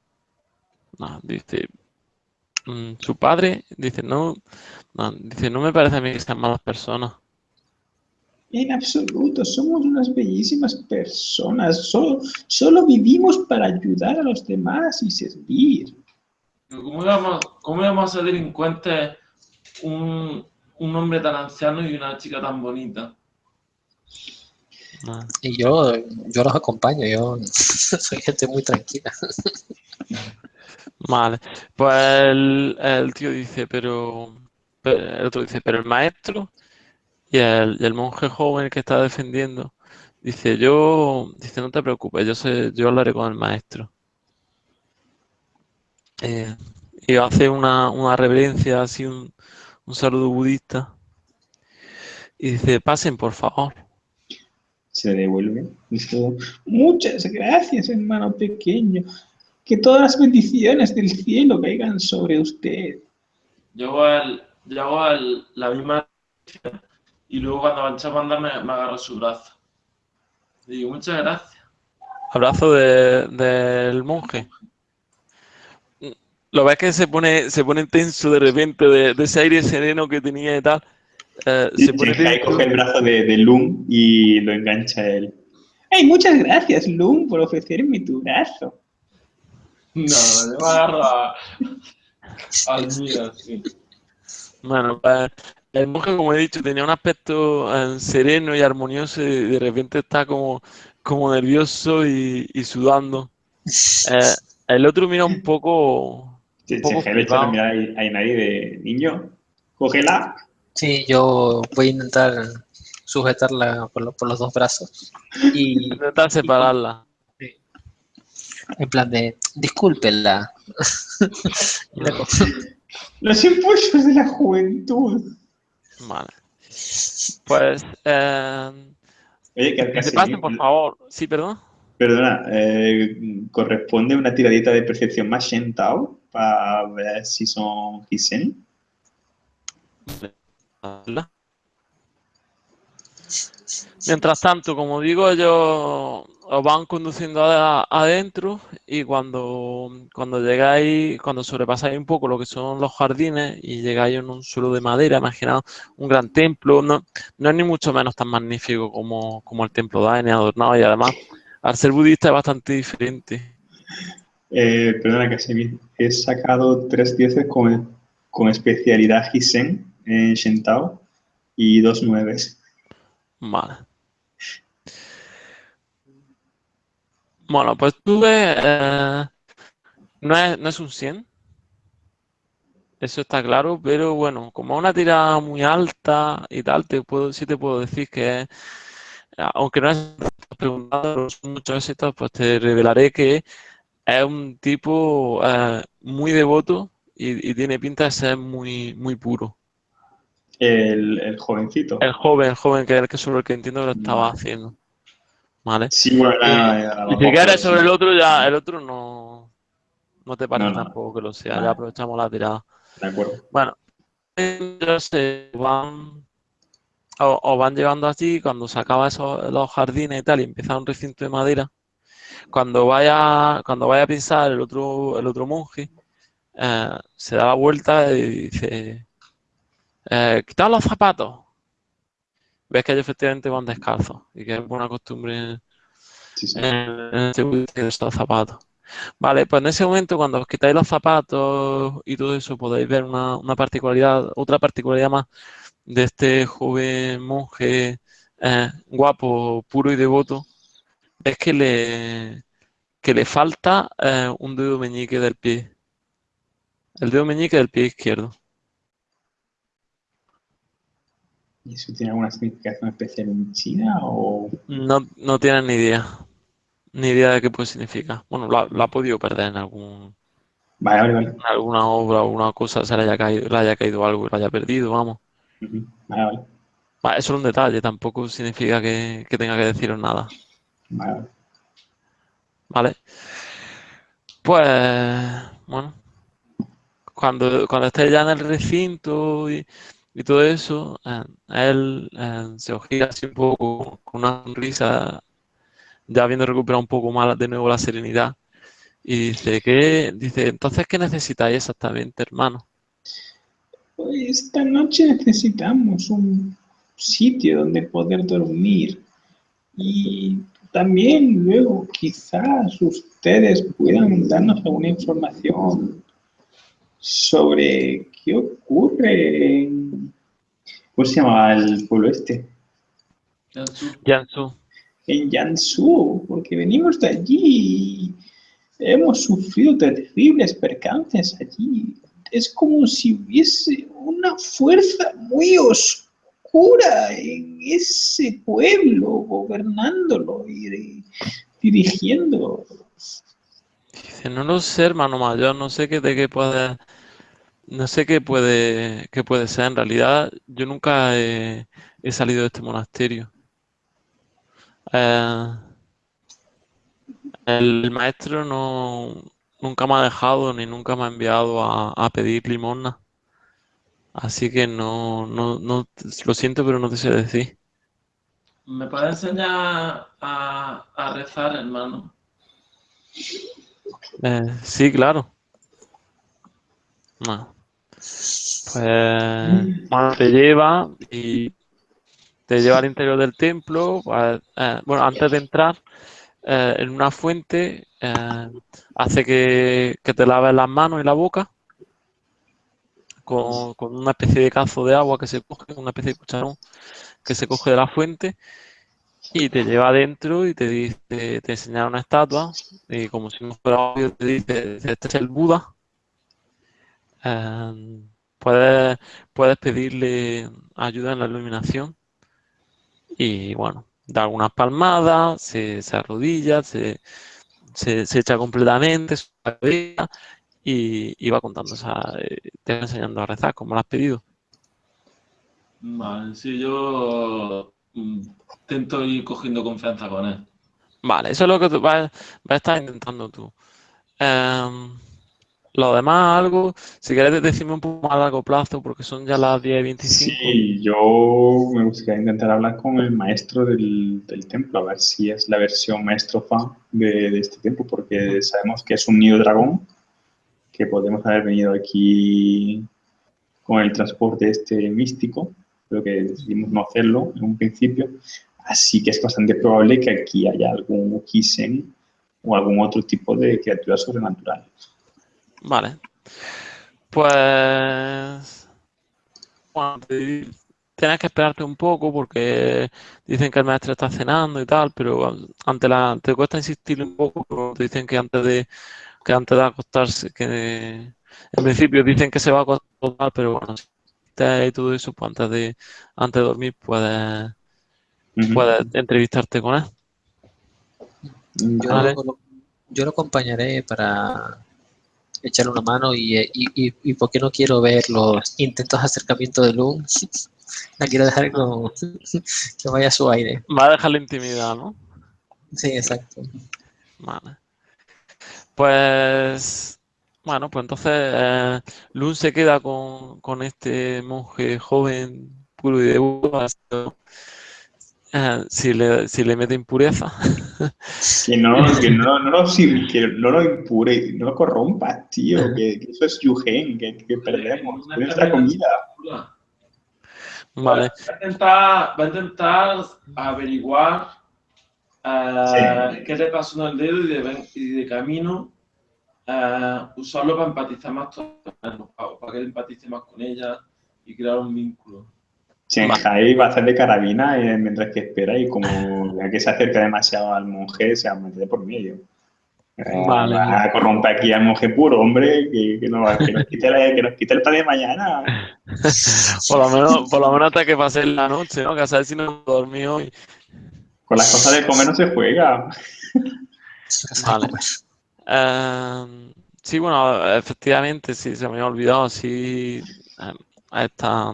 no, dice, "Mm, su padre, dice, no, no, dice, no me parece a mí que sean malas personas. En absoluto, somos unas bellísimas personas. Solo, solo vivimos para ayudar a los demás y servir. ¿Cómo íbamos, cómo íbamos a ser delincuentes un, un hombre tan anciano y una chica tan bonita? Ah, Y yo, yo los acompaño, yo *laughs* soy gente muy tranquila. *laughs* Vale, pues el, tío dice, pero, pero- el otro dice, pero el maestro y el, y el monje joven que está defendiendo, dice, yo, dice, no te preocupes, yo sé, yo hablaré con el maestro. Eh, y hace una, una reverencia, así un, un saludo budista, y dice, pasen por favor. Se devuelve. Dice, Muchas gracias, hermano pequeño. Que todas las bendiciones del cielo caigan sobre usted. Yo hago, el- yo hago el- la misma y luego cuando avanzamos a andar me, me agarro su brazo. Le digo, muchas gracias. Abrazo de- del monje. Lo ves que se pone, se pone tenso de repente, de, de ese aire sereno que tenía y tal. eh, se pone coge el brazo de, de Lum y lo engancha a él. Ay, muchas gracias, Lum, por ofrecerme tu brazo. No, yo me agarro a, al mío, sí. Bueno, pues, el monje, como he dicho, tenía un aspecto eh, sereno y armonioso y de repente está como, como nervioso y, y sudando. Eh, el otro mira un poco... un poco le mirada a Ainari de niño. Cógela. Sí, yo voy a intentar sujetarla por, lo- por los dos brazos y Intenta separarla. En plan de, discúlpenla. *laughs* Los impulsos de la juventud. Vale. Pues... eh, Oye, que se pasen, por favor. Sí, perdón. Perdona, eh, corresponde una tiradita de percepción más Shentao para ver si son Hisen. Hola. Mientras tanto, como digo, ellos os van conduciendo adentro y cuando, cuando llegáis, cuando sobrepasáis un poco lo que son los jardines y llegáis en un suelo de madera, imaginaos un gran templo, no, no es ni mucho menos tan magnífico como, como el templo de Aene, adornado y además, al ser budista es bastante diferente. Eh, perdona, casi he sacado tres dieces con, con especialidad Hisen en Shentao y dos nueves. Vale. Bueno, pues tú ves, eh, no es, no es un 100, eso está claro, pero bueno, como es una tira muy alta y tal, te puedo, sí te puedo decir que, es- aunque no es preguntado, muchos éxitos, pues te revelaré que es un tipo eh, muy devoto y, y tiene pinta de ser muy, muy puro. El, el jovencito. El joven, el joven que, que sobre el que entiendo que lo estaba Vale. haciendo. ¿Vale? Sí, bueno, nada, Y si quieres sobre el otro, ya el otro no, no te parece No, no. tampoco que lo sea. Vale. Ya aprovechamos la tirada. De acuerdo. Bueno, ellos se van, o, o van llevando así, cuando se acaba esos, los jardines y tal, y empieza un recinto de madera, cuando vaya, cuando vaya a pisar el otro, el otro monje, eh, se da la vuelta y dice, eh, quitad los zapatos. Ves que ellos efectivamente van descalzos y que es buena costumbre Sí, sí. en, en este budista de estos zapatos. Vale, pues en ese momento cuando os quitáis los zapatos y todo eso podéis ver una, una particularidad, otra particularidad más de este joven monje eh, guapo, puro y devoto, es que le, que le falta eh, un dedo meñique del pie. El dedo meñique del pie izquierdo. ¿Y eso tiene alguna significación especial en China o...? No, no tienen ni idea. Ni idea de qué puede significar. Bueno, lo, ha- lo ha podido perder en algún, Vale, vale, vale. en alguna obra o alguna cosa, se le haya caído, le haya caído algo y lo haya perdido, vamos. Vale, vale. Va, eso es un detalle, tampoco significa que, que tenga que deciros nada. Vale, vale. ¿Vale? Pues, bueno, cuando, cuando estés ya en el recinto y, y todo eso, él se ojea así un poco con una sonrisa, ya habiendo recuperado un poco más de nuevo la serenidad. Y dice, ¿qué? Dice, entonces, ¿qué necesitáis exactamente, hermano? Pues esta noche necesitamos un sitio donde poder dormir. Y también luego quizás ustedes puedan darnos alguna información sobre qué ocurre en... ¿Cómo se llama el pueblo este? Jansu. En Jansu, porque venimos de allí y hemos sufrido terribles percances allí. Es como si hubiese una fuerza muy oscura en ese pueblo, gobernándolo y dirigiéndolo. Dice, no lo sé, hermano mayor, no sé qué, de qué puede, no sé qué puede, qué puede ser. En realidad, yo nunca he, he salido de este monasterio. Eh, el maestro no, nunca me ha dejado ni nunca me ha enviado a, a pedir limosna. Así que no, no, no, lo siento, pero no te sé decir. ¿Me puedes enseñar a, a rezar, hermano? Eh, sí, claro. No. Pues te lleva y te lleva al interior del templo. bueno, antes de entrar eh, en una fuente, eh, hace que, te laves las manos y la boca con, con una especie de cazo de agua que se coge, una especie de cucharón que se coge de la fuente y te lleva adentro y te dice, te enseña una estatua y como si no fuera obvio te dice, este es el Buda. Eh, puedes, puedes pedirle ayuda en la iluminación y bueno, da algunas palmadas, se, se arrodilla, se, se, se echa completamente su cabeza y, y va contando, o sea, eh, te va enseñando a rezar como lo has pedido. Vale, sí, yo mm, intento ir cogiendo confianza con él. Vale, eso es lo que tú vas, vas a estar intentando tú. Em, lo demás, algo, si quieres decirme un poco más a largo plazo, porque son ya las 10 y 25. Sí, yo me gustaría intentar hablar con el maestro del, del templo, a ver si es la versión maestro fan de, de este templo, porque sabemos que es un nido dragón, que podemos haber venido aquí con el transporte este místico, pero que decidimos no hacerlo en un principio. Así que es bastante probable que aquí haya algún Kisen o algún otro tipo de criatura sobrenatural. Vale. Pues. Bueno, tienes que esperarte un poco porque dicen que el maestro está cenando y tal, pero ante la, te cuesta insistir un poco, pero te dicen que antes de, que antes de acostarse, que en principio dicen que se va a acostar, pero bueno, si te y todo eso, pues antes de, antes de dormir puedes, Ujú. puedes entrevistarte con él. Yo, Vale. lo, yo lo acompañaré para echarle una mano y, y, y, y porque no quiero ver los intentos de acercamiento de Loom. *laughs* La quiero dejar con, *laughs* que vaya a su aire. Va a dejar la intimidad, ¿no? Sí, exacto. Vale. Pues, bueno, pues entonces eh, Lun se queda con, con este monje joven, puro y devoto, si le, si le mete impureza. Que no, que no, no, que no lo impure, no lo corrompas, tío, que, que eso es Yugen, que, que perdemos, es nuestra comida. Va Vale, a intentar, va a intentar averiguar eh, qué le pasó en el dedo y de, ven- y de camino eh, usarlo para empatizar más para, para que él empatice más con ella y crear un vínculo. Shanghai va a hacer de carabina eh, mientras que espera y como vea que se acerca demasiado al monje, se va a meter por medio. Eh, Vale. Va a corromper aquí al monje puro, hombre, que, que, no, que, nos quite el, que nos quite el pan de mañana. *laughs* por lo menos, por lo menos hasta que pase la noche, ¿no? Que a saber si no dormí hoy. Con las cosas de comer no se juega. Vale. Eh, sí, bueno, efectivamente, sí, se me había olvidado, sí, eh, a esta,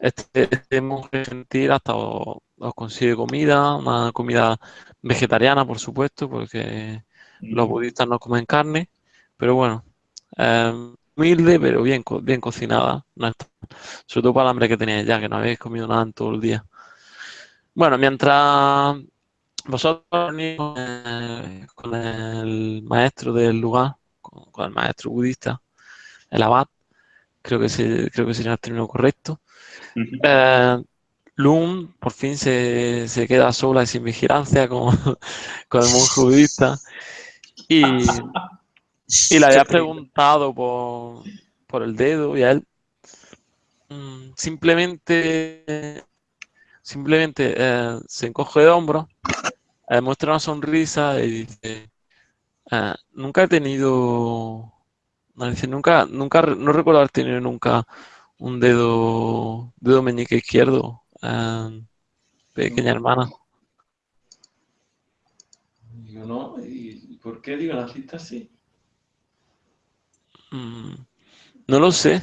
este, este monje gentil hasta os, os consigue comida, una comida vegetariana, por supuesto, porque los budistas no comen carne, pero bueno, eh, humilde, pero bien, bien cocinada. sobre todo para el hambre que tenía ya, que no habéis comido nada en todo el día. Bueno, mientras vosotros eh, con el maestro del lugar, con, el maestro budista, el abad, creo que, se, creo que sería el término correcto, uh por fin se, queda sola y sin vigilancia con, *laughs* con el monje budista y, y le *laughs* había preguntado por, por el dedo y a él mm, simplemente simplemente eh, se encoge de hombros, eh, muestra una sonrisa y dice, eh, nunca he tenido, dice, nunca, nunca, no recuerdo haber tenido nunca un dedo, dedo meñique izquierdo, pequeña hermana. Digo, no, ¿y por qué digo naciste así? Mm, no lo sé,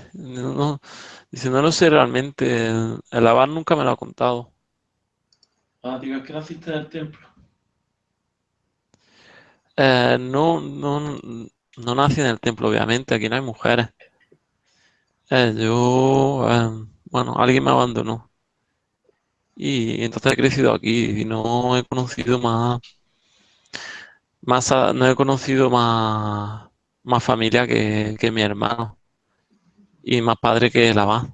dice, no lo sé realmente, el abad nunca me lo ha contado. Ah, digo, es que naciste en el templo. Eh, no, no, no nací en el templo, obviamente, aquí no hay mujeres. Eh, yo, eh, bueno, alguien me abandonó. Y entonces he crecido aquí y no he conocido más, más no he conocido más, más familia que, que mi hermano y más padre que la va.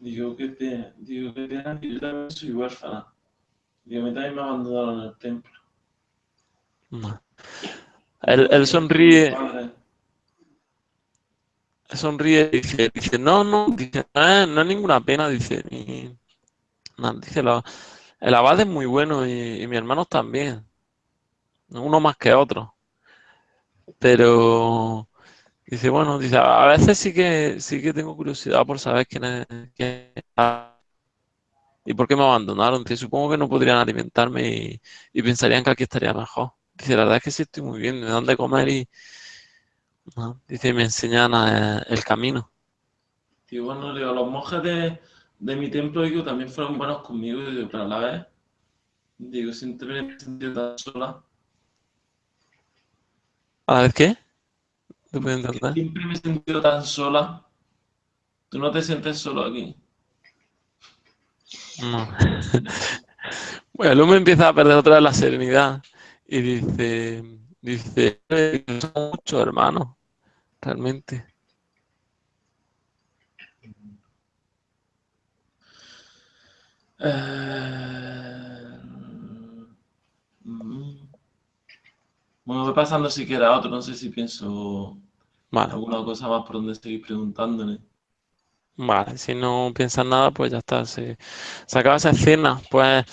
Digo que te, digo que te, yo también soy huérfana. Digo, a mí también me abandonaron en el templo. No. Él, él sonríe. Sonríe y dice, dice, no, no, dice, no, no es ninguna pena, dice, no, dice, el abad es muy bueno y, y mi hermano también, uno más que otro, pero Dice, bueno, dice, a veces sí que sí que tengo curiosidad por saber quién es, quién y por qué me abandonaron. Dice, supongo que no podrían alimentarme y, pensarían que aquí estaría mejor. Dice, la verdad es que sí estoy muy bien, me dan de comer y dice, me enseñan eh, el camino. Y bueno, digo, los monjes de, mi templo digo, también fueron buenos conmigo, digo, pero a la vez, digo, siempre me he sentido tan sola. ¿A la vez qué? Siempre me he sentido tan sola. ¿Tú no te sientes solo aquí? No. *laughs* bueno, el hombre empieza a perder otra vez la serenidad y dice, dice, son muchos hermanos, realmente. Eh... Bueno, voy pasando si queda otro, no sé si pienso alguna cosa más por donde seguir preguntándole. Vale, si no piensas nada, pues ya está, se, acaba esa escena. Pues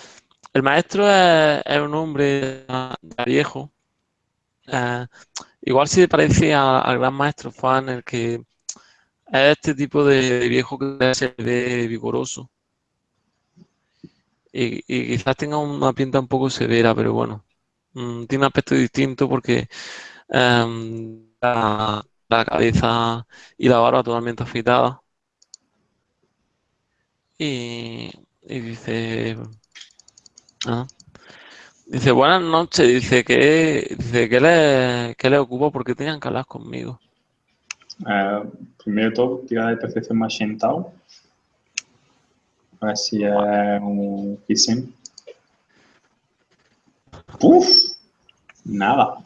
el maestro es, un hombre viejo. Eh, igual si te parece al gran maestro Fan, el que es este tipo de, viejo que se ve vigoroso. Y, y, quizás tenga una pinta un poco severa, pero bueno, Mm, tiene un aspecto distinto porque em, la, cabeza y la barba totalmente afeitada. Y, dice, ah, dice, buenas noches, dice que dice que le, que le ocupo porque tenían que hablar conmigo. Eh, primero de todo, tira de percepción más sentado. A ver si es un Kissing. Puf, nada.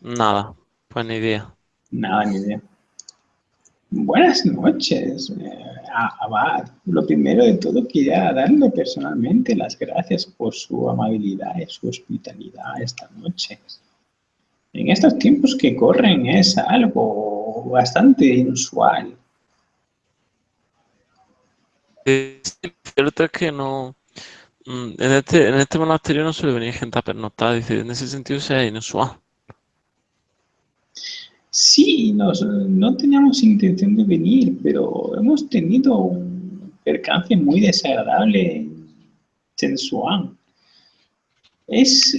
Nada, pues ni idea. Nada, ni idea. Buenas noches, eh, Abad. Lo primero de todo quería darle personalmente las gracias por su amabilidad y su hospitalidad esta noche. En estos tiempos que corren es algo bastante inusual. Es cierto que no, Mm, en este, en este monasterio no suele venir gente a pernoctar, dice, en ese sentido sea inusual. Sí, no teníamos intención de venir, pero hemos tenido un percance muy desagradable en Sensuan. Es,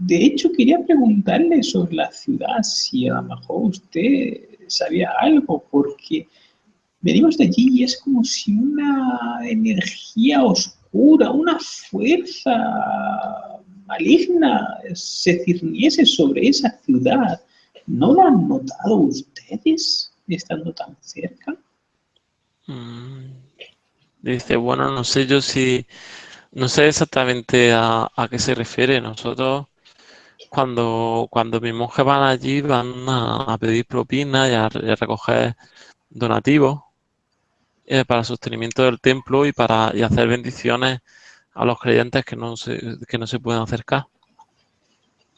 de hecho, quería preguntarle sobre la ciudad, si a lo mejor usted sabía algo, porque venimos de allí y es como si una energía oscura una fuerza maligna se cirniese sobre esa ciudad. ¿No lo han notado ustedes estando tan cerca? Mm. Dice, bueno, no sé yo si, no sé exactamente a, qué se refiere. Nosotros, cuando, cuando mis monjes van allí, van a, pedir propinas y a, recoger donativos eh, para el sostenimiento del templo y para y hacer bendiciones a los creyentes que no se, que no se pueden acercar.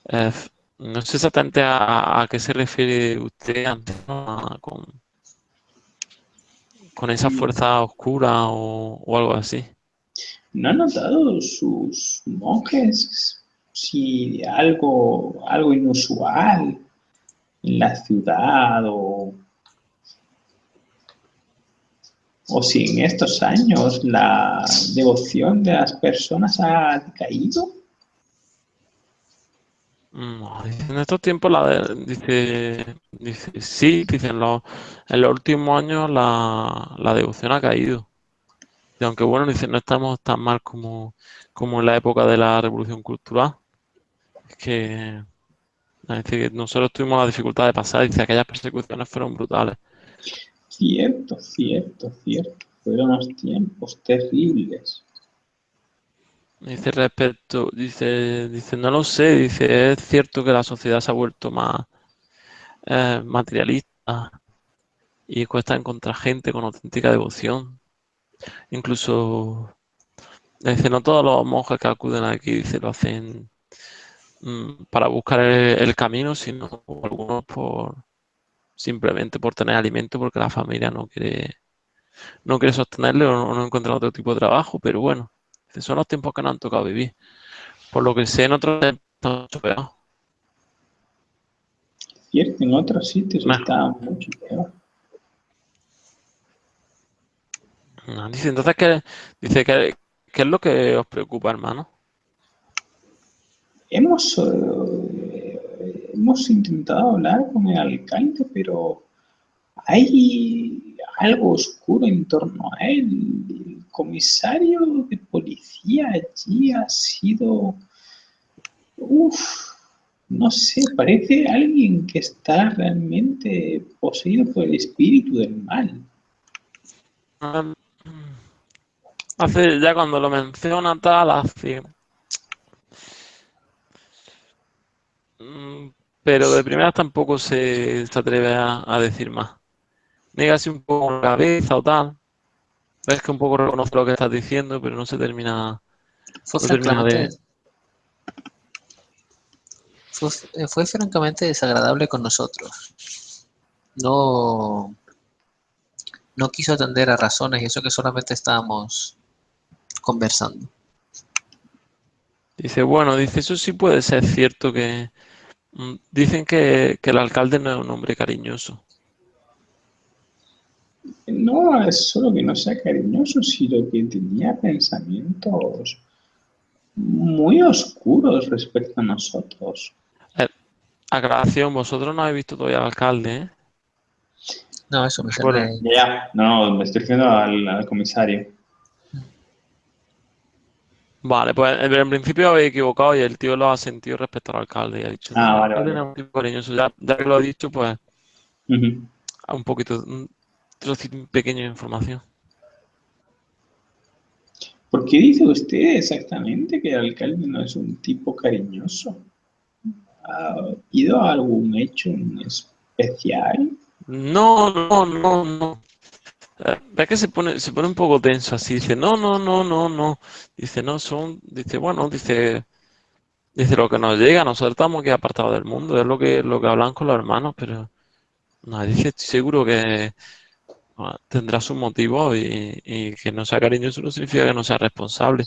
Eh, no sé exactamente a, qué se refiere usted antes, con, con esa mm. fuerza oscura o, algo así. ¿No han notado sus monjes si algo, algo inusual en la ciudad o, o si en estos años la devoción de las personas ha caído? En estos tiempos la dice, dice, sí, dicen los, en los últimos años la, la devoción ha caído. Y aunque bueno, dice, no estamos tan mal como, como en la época de la revolución cultural. Es que, dice que nosotros tuvimos la dificultad de pasar, dice, aquellas persecuciones fueron brutales. Cierto, cierto, cierto. Fueron los tiempos terribles. Dice respecto, dice, dice, no lo sé, dice, es cierto que la sociedad se ha vuelto más eh, materialista y cuesta encontrar gente con auténtica devoción. Incluso, dice, no todos los monjes que acuden aquí, dice, lo hacen mm, para buscar el, camino, sino algunos por simplemente por tener alimento porque la familia no quiere no quiere sostenerle o no encuentra otro tipo de trabajo, pero bueno, son los tiempos que nos han tocado vivir. Por lo que sé, en otros mucho peor. Cierto, en otros sitios está mucho peor. dice, entonces, ¿qué, dice, ¿qué, ¿qué es lo que os preocupa, hermano? Hemos, eh, hemos intentado hablar con el alcalde, pero hay algo oscuro en torno a él. El comisario de policía allí ha sido... Uf, no sé, parece alguien que está realmente poseído por el espíritu del mal. hace, ya cuando lo menciona tal, hace... Mm, pero de primera tampoco se, atreve a decir más así un poco la cabeza o tal. Ves que un poco reconoce lo que estás diciendo, pero no se termina, fue, francamente, eh, fue, francamente desagradable con nosotros. No, no quiso atender a razones y eso que solamente estábamos conversando. Dice, bueno, dice, eso sí puede ser cierto que... Mm, dicen que, que el alcalde no es un hombre cariñoso. No es solo que no sea cariñoso, sino que tenía pensamientos muy oscuros respecto a nosotros. Eh, aclaración, vosotros no habéis visto todavía al alcalde, ¿eh? No, eso me suena. Ya, no, me estoy refiriendo al, comisario. Vale, pues en principio habéis equivocado y el tío lo ha sentido respecto al alcalde y ha dicho, ah, vale, vale. Un tipo cariñoso. Ya, ya, que lo ha dicho, pues un poquito, un pequeño de información. ¿Por qué dice usted exactamente que el alcalde no es un tipo cariñoso? ¿Ha habido algún hecho especial? No, no, no, no. Eh, ve que se pone, se pone un poco tenso así, dice, no, no, no, no, no. Dice, no, son, dice, bueno, dice, dice lo que nos llega, nosotros estamos aquí apartados del mundo, es lo que, lo que hablan con los hermanos, pero no, dice, estoy seguro que, tendrá su motivo y, que no sea cariñoso no significa que no sea responsable.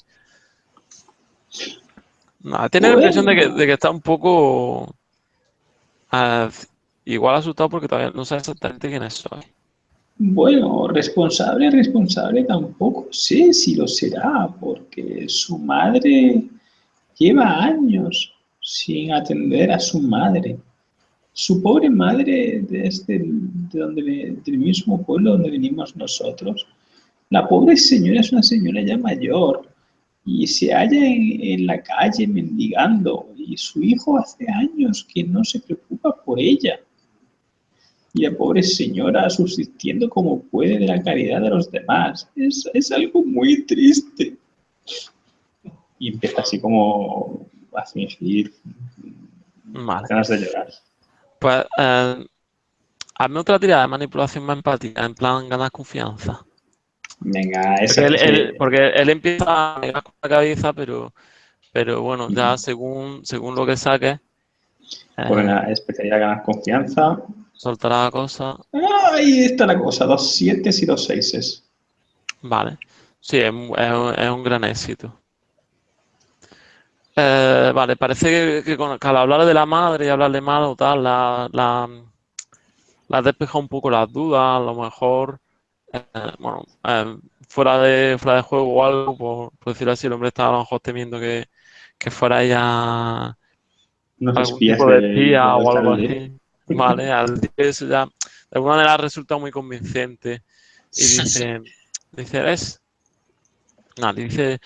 No, tiene la impresión de que, está un poco ah, igual asustado porque todavía no sabe exactamente quién es soy. Bueno, responsable, responsable tampoco sé si lo será, porque su madre lleva años sin atender a su madre. Su pobre madre, desde de donde, del mismo pueblo donde venimos nosotros, la pobre señora es una señora ya mayor y se halla en, la calle mendigando y su hijo hace años que no se preocupa por ella. y la pobre señora subsistiendo como puede de la caridad de los demás. Es, es algo muy triste. Y empieza así como a fingir Vale. ganas de llorar. Pues eh, hazme otra tirada de manipulación más empática, en plan ganar confianza. Venga, Porque esa él, que- él- porque él empieza a negar con la cabeza, pero, pero bueno, ya según, según lo que saque, eh, Pues especialidad ganar confianza. soltará la cosa. Ahí está la cosa, dos siete y dos seises. Vale. Sí, es, es es un gran éxito. Eh, vale, parece que, que con- que al hablar de la madre y hablarle mal o tal, la, la, la has despejado un poco las dudas, a lo mejor, eh, bueno, eh, fuera de, fuera de juego o algo, por, por decirlo así, el hombre estaba a lo mejor temiendo que, que fuera ella Unos algún tipo de espía o algo así. Vale, al eso ya de alguna manera ha resultado muy convincente. Y dice, dice, ¿eres? No, dice,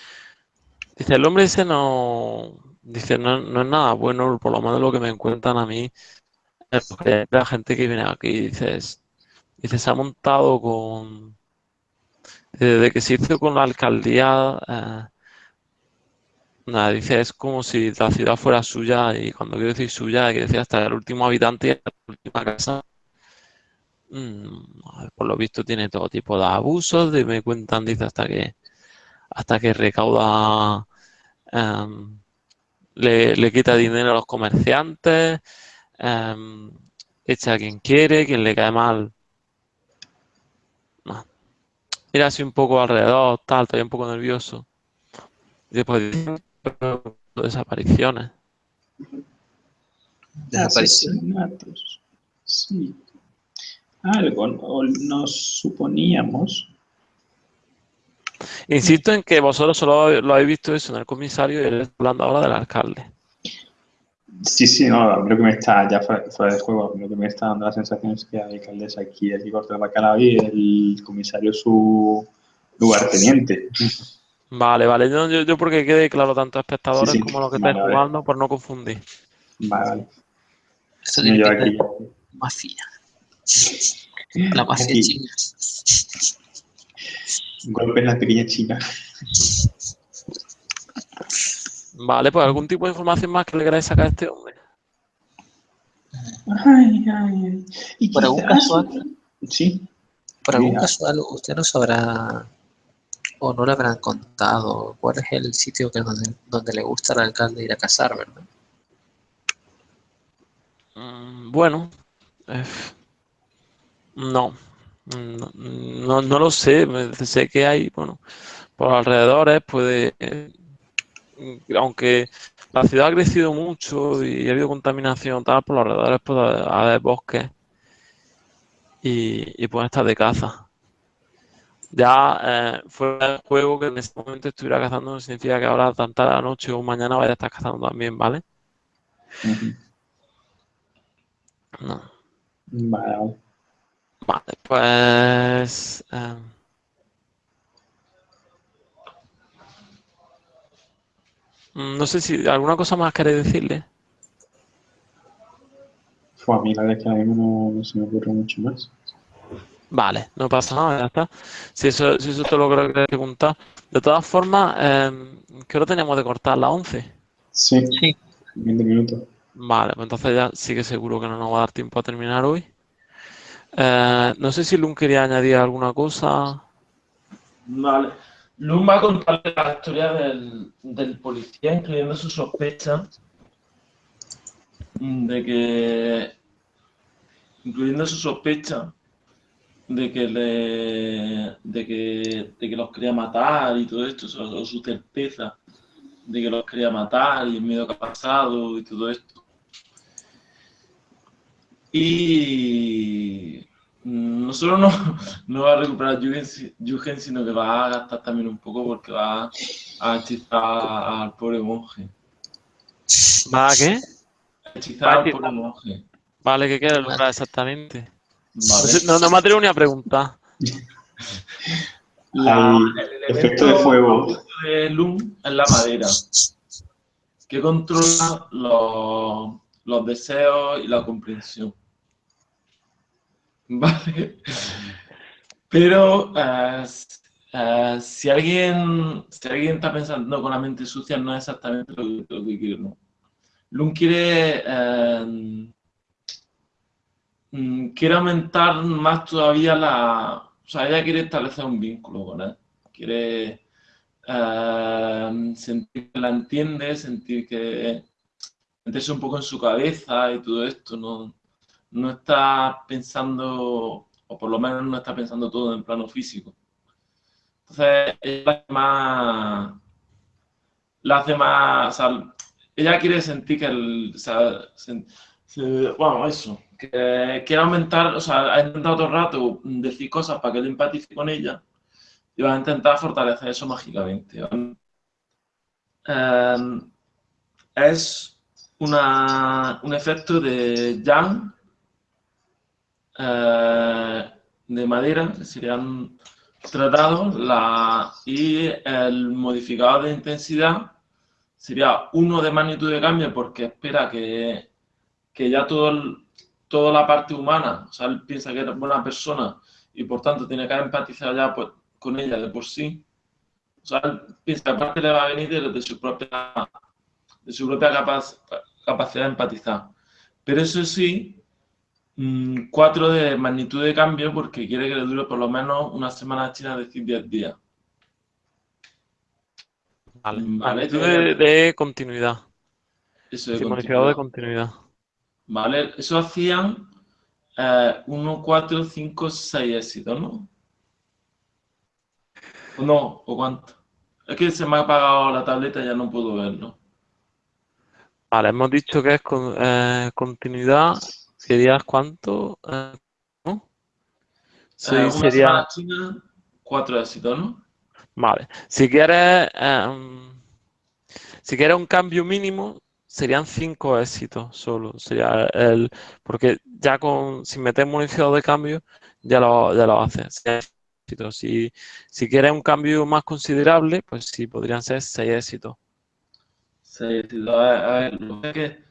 dice, el hombre ese no, dice, no, no es nada bueno, por lo menos lo que me cuentan a mí, porque la gente que viene aquí, dices, dice, se ha montado con, desde que se hizo con la alcaldía, eh, Nada, dice, es como si la ciudad fuera suya y cuando quiero decir suya, hay decir hasta el último habitante y la última casa. Mm, por lo visto tiene todo tipo de abusos, de, me cuentan, dice, hasta que hasta que recauda, em, le, le quita dinero a los comerciantes, em, echa a quien quiere, quien le cae mal. No. Mira así un poco alrededor, tal, estoy un poco nervioso. Y después dice, desapariciones. Desaparición. Asesinatos. Sí. Algo no- nos suponíamos. Insisto en que vosotros solo lo habéis visto eso en el comisario y él está hablando ahora del alcalde. Sí, sí, no, creo que me está, ya fuera, fuera de juego, lo que me está dando la sensación es que la alcaldesa aquí, corta el bacalao y el comisario su lugarteniente. Vale, vale. Yo, yo, yo porque quede claro tanto a espectadores Sí, sí. como a los que Vale, vale. jugando, por no confundir. Vale, vale. Esto Y tiene de aquí, mafia. La mafia Aquí. China. golpe en la pequeña china. Vale, pues algún tipo de información más que le queráis sacar a este hombre. Ay, ay, ay. Y Por algún casual, Sí, por algún Mira. casual, usted no sabrá o no le habrán contado cuál es el sitio que donde, donde le gusta al alcalde ir a cazar, ¿verdad? Mm, Bueno, eh, no, no, no, no lo sé. Sé que hay, bueno, por alrededores puede, eh, aunque la ciudad ha crecido mucho y ha habido contaminación tal, por los alrededores puede haber bosques y, y pueden estar de caza. Ya eh, fuera del juego que en este momento estuviera cazando no significa que ahora tanta la noche o mañana vaya a estar cazando también, ¿vale? No. Vale, vale. Pues... em, mm, no sé si alguna cosa más queréis decirle. Fue a mí la verdad es que ahora mismo no, no se me ocurre mucho más. Vale, no pasa nada, ya está. Si eso, si eso te lo creo que queréis preguntar. De todas formas, em, ¿qué hora teníamos de cortar? ¿Las 11? Sí, Sí. 20 minutos. Vale, pues entonces ya sí que seguro que no nos va a dar tiempo a terminar hoy. Eh, no sé si Lun quería añadir alguna cosa. Vale. Luz va a contarle la historia del, policía, incluyendo su sospecha de que. Incluyendo su sospecha de que le. de que, de que los quería matar y todo esto, o su certeza de que los quería matar y el miedo que ha pasado y todo esto. Y no solo no, no va a recuperar Yugen, sino que va a gastar también un poco porque va a hechizar al pobre monje. ¿Va a qué? Hechizar Va a al hechizar. pobre monje. Vale, ¿qué quieres lograr exactamente? No, Vale. no, no me atrevo ni a preguntar. La- el efecto de fuego. de Loom es la madera, que controla los, los deseos y la comprensión. *laughs* Vale. Pero si, alguien, si alguien está pensando con la mente sucia, no es exactamente lo, que quiere. ¿no? Quiere, mm, quiere aumentar más todavía la... O sea, ella quiere establecer un vínculo con él. Quiere sentir que la entiende, sentir que meterse un poco en su cabeza y todo esto, no, no está pensando, o por lo menos no está pensando todo en plano físico. Entonces, ella más, la hace más, ella quiere sentir que el, o bueno, eso, que quiere aumentar, o sea, ha intentado todo el rato decir cosas para que él empatice con ella y va a intentar fortalecer eso mágicamente. Em, es una, un efecto de Yang eh, de madera serían tratados la, y el modificador de intensidad sería uno de magnitud de cambio porque espera que, que ya todo toda la parte humana, o sea, él piensa que es buena persona y por tanto tiene que empatizar ya pues, con ella de por sí. O sea, él piensa que aparte le va a venir de, su propia, de su propia capacidad de empatizar. Pero eso sí, 4 mm, de magnitud de cambio porque quiere que le dure por lo menos una semana china, es decir, 10 días. Vale, magnitud de, continuidad. Eso de continuidad. de continuidad. Vale, eso hacían 1, 4, 5, 6 éxitos, ¿no? ¿O no? ¿O cuánto? Es que se me ha apagado la tableta y ya no puedo verlo. Vale, hemos dicho que es con, eh, continuidad ¿Serías cuánto? Eh, ¿no? Sí, eh, sería... China, cuatro éxitos, ¿no? Vale. Si quieres, em, si quieres un cambio mínimo, serían cinco éxitos solo. Sería el, porque ya con, si metemos un éxito de cambio, ya lo, ya lo haces. Si, si quieres un cambio más considerable, pues sí, podrían ser seis éxitos. Seis éxitos. A ver, lo que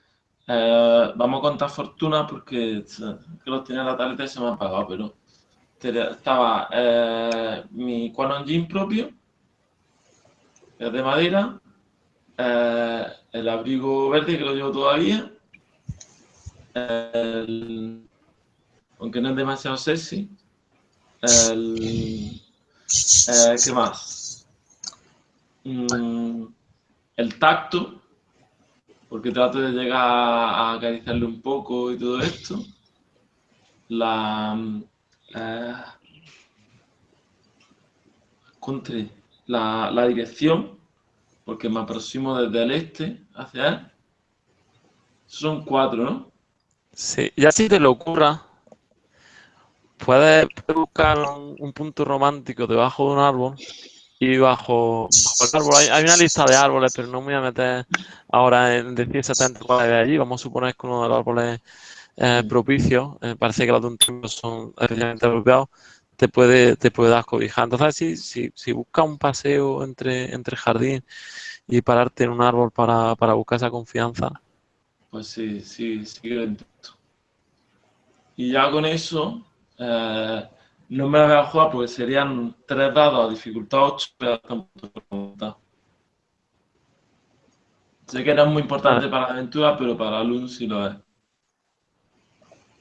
eh, vamos a contar fortuna porque que los tenía en la tableta y se me ha apagado, pero estaba eh, mi Quanon Jean propio, es de madera, eh, el abrigo verde que lo llevo todavía, aunque no es demasiado sexy, el, ¿qué más? Mm, el tacto, porque trato de llegar a acariciarle un poco y todo esto. La, eh, la, la, dirección, porque me aproximo desde el este hacia él. Son cuatro, ¿no? Sí, ya si te lo ocurra, puedes buscar un punto romántico debajo de un árbol y bajo, el árbol hay, una lista de árboles, pero no me voy a meter ahora en decir exactamente cuál es allí. Vamos a suponer que uno de los árboles eh, propicios, eh, parece que los de un triunfo son especialmente apropiados, te puede, te puede dar cobija. Entonces, si, si, si buscas un paseo entre, entre jardín y pararte en un árbol para, para buscar esa confianza. Pues sí, sí, sí lo intento. Y ya con eso, eh, no me la voy a jugar porque serían tres dados a dificultad 8, pero Sé que era muy importante para la aventura, pero para Lun sí lo es.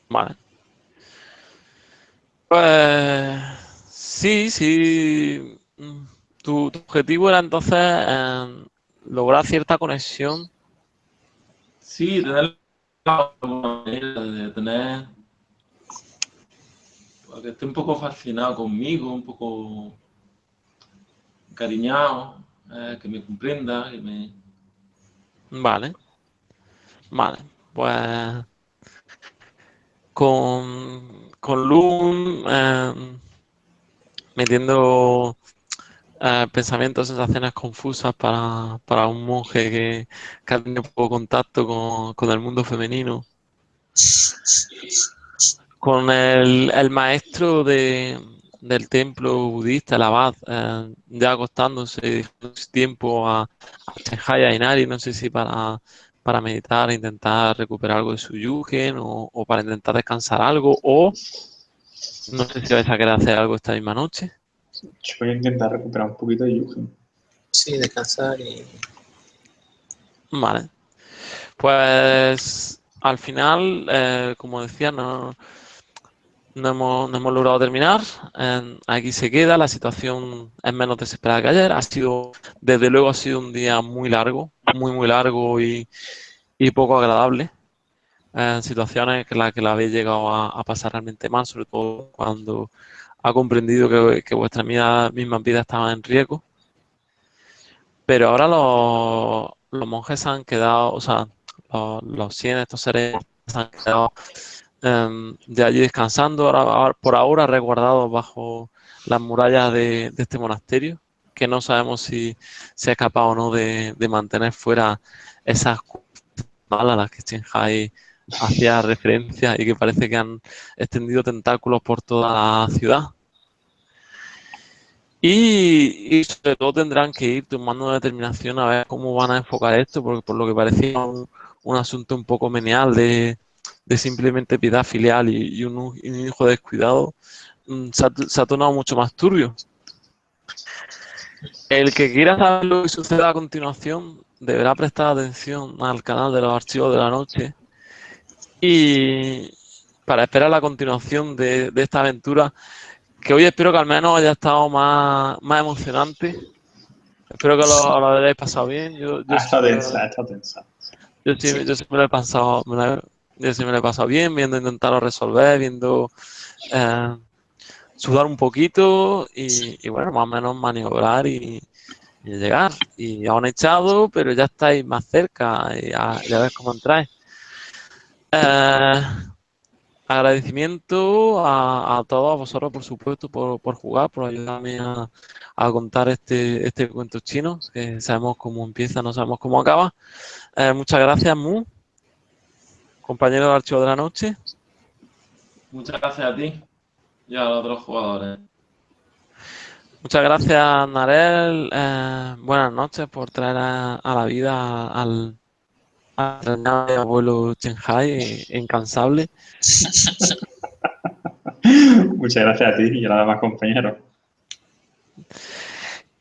Vale. Pues sí, sí. Tu, objetivo era entonces eh, lograr cierta conexión. Sí, tener la manera de tener que esté un poco fascinado conmigo, un poco cariñado, eh, que me comprenda, que me... Vale. Vale, pues con, con Loom eh, metiendo eh, pensamientos, sensaciones confusas para, para un monje que, que, ha tenido poco contacto con, con el mundo femenino con el, el maestro de, del templo budista, el abad, eh, ya acostándose tiempo a, a y Inari, no sé si para, para meditar, intentar recuperar algo de su yugen o, para intentar descansar algo, o No sé si vais a querer hacer algo esta misma noche. Yo voy a intentar recuperar un poquito de Yugen. Sí, descansar y... Vale. Pues al final, eh, como decía, no, no, hemos, no hemos logrado terminar. Aquí se queda, la situación es menos desesperada que ayer. Ha sido, desde luego, ha sido un día muy largo, muy, muy largo y, y poco agradable. En situaciones en las que la habéis llegado a, pasar realmente mal, sobre todo cuando ha comprendido que, que vuestras mismas mismas vidas estaban en riesgo. Pero ahora los, los monjes han quedado, o sea, los, los 100, estos seres se han quedado em, de allí descansando, ahora, por ahora resguardados bajo las murallas de, este monasterio, que no sabemos si se ha capaz o no de, mantener fuera esas malas las que Shanghai hacía referencia y que parece que han extendido tentáculos por toda la ciudad. Y, sobre todo tendrán que ir tomando una determinación a ver cómo van a enfocar esto, porque por lo que parecía un asunto un poco menial de, de simplemente piedad filial y, y un, y un hijo descuidado, mm, se ha, se ha tornado mucho más turbio. El que quiera saber lo que suceda a continuación deberá prestar atención al canal de los archivos de la noche y para esperar la continuación de, de esta aventura que hoy espero que al menos haya estado más, más emocionante. Espero que lo, lo hayáis pasado bien. Yo, yo siempre- densa, ha estado densa. yo sí, yo sí me lo he pasado, me lo he- yo sí me lo he pasado bien, viendo intentarlo resolver, viendo eh, sudar un poquito y, y, bueno, más o menos maniobrar y, y llegar. Y aún echado, pero ya estáis más cerca y a, ya ves cómo entráis. Eh, agradecimiento a, a todos vosotros, por supuesto, por, por jugar, por ayudarme a, a contar este, este cuento chino, que sabemos cómo empieza, no sabemos cómo acaba. Eh, muchas gracias, Mu, compañero del archivo de la noche. Muchas gracias a ti y a los otros jugadores. Muchas gracias, Narel. Eh, buenas noches por traer a, a la vida al, al abuelo Shanghai, incansable. *laughs* Muchas gracias a ti y a los demás compañeros.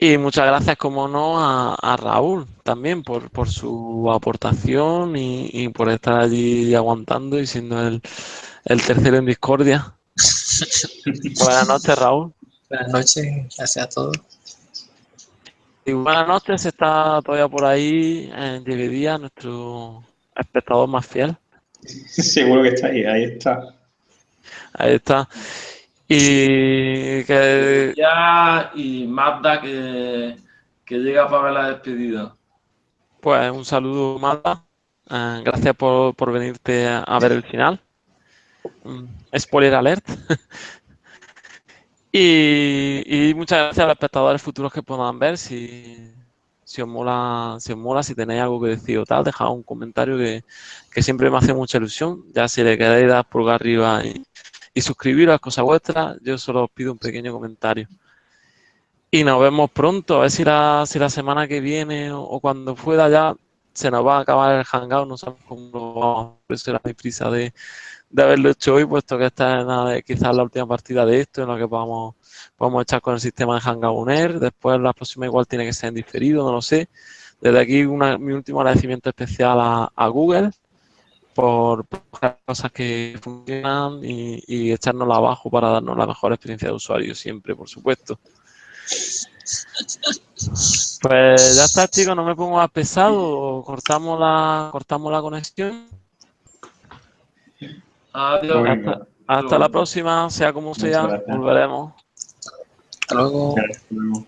Y muchas gracias, como no, a, a Raúl también por, por su aportación y, y por estar allí aguantando y siendo el, el tercero en discordia. *laughs* Buenas noches, Raúl. Buenas noches, gracias a todos. Y buenas noches, está todavía por ahí en Día, nuestro espectador más fiel. *laughs* Seguro que está ahí, ahí está. Ahí está. Y que Ya, y Mazda que, que llega para ver la despedida. pues un saludo, Marta. Eh, gracias por, por venirte a, a ver el final. Mm, Spoiler alert. *laughs* y, y muchas gracias a los espectadores futuros que puedan ver. Si, si os mola, si os mola, si tenéis algo que decir o tal, dejad un comentario que, que siempre me hace mucha ilusión. Ya si le queréis dar pulgar arriba y, y suscribiros a cosas vuestras, yo solo os pido un pequeño comentario. Y nos vemos pronto, a ver si la, si la semana que viene o, cuando pueda ya se nos va a acabar el hangout, no sabemos cómo lo vamos a hacer, mi prisa de, de haberlo hecho hoy, puesto que esta es quizás la última partida de esto en la que vamos, vamos echar con el sistema de Hangout Uner, después la próxima igual tiene que ser en diferido, no lo sé. Desde aquí una- mi último agradecimiento especial a Google por, cosas que funcionan y, y echárnosla abajo para darnos la mejor experiencia de usuario siempre, por supuesto. Pues ya está, chicos, no me pongo más pesado, cortamos la, cortamos la conexión. Adiós. Hasta, hasta la próxima, sea como sea, volveremos. Hasta luego. Hasta luego.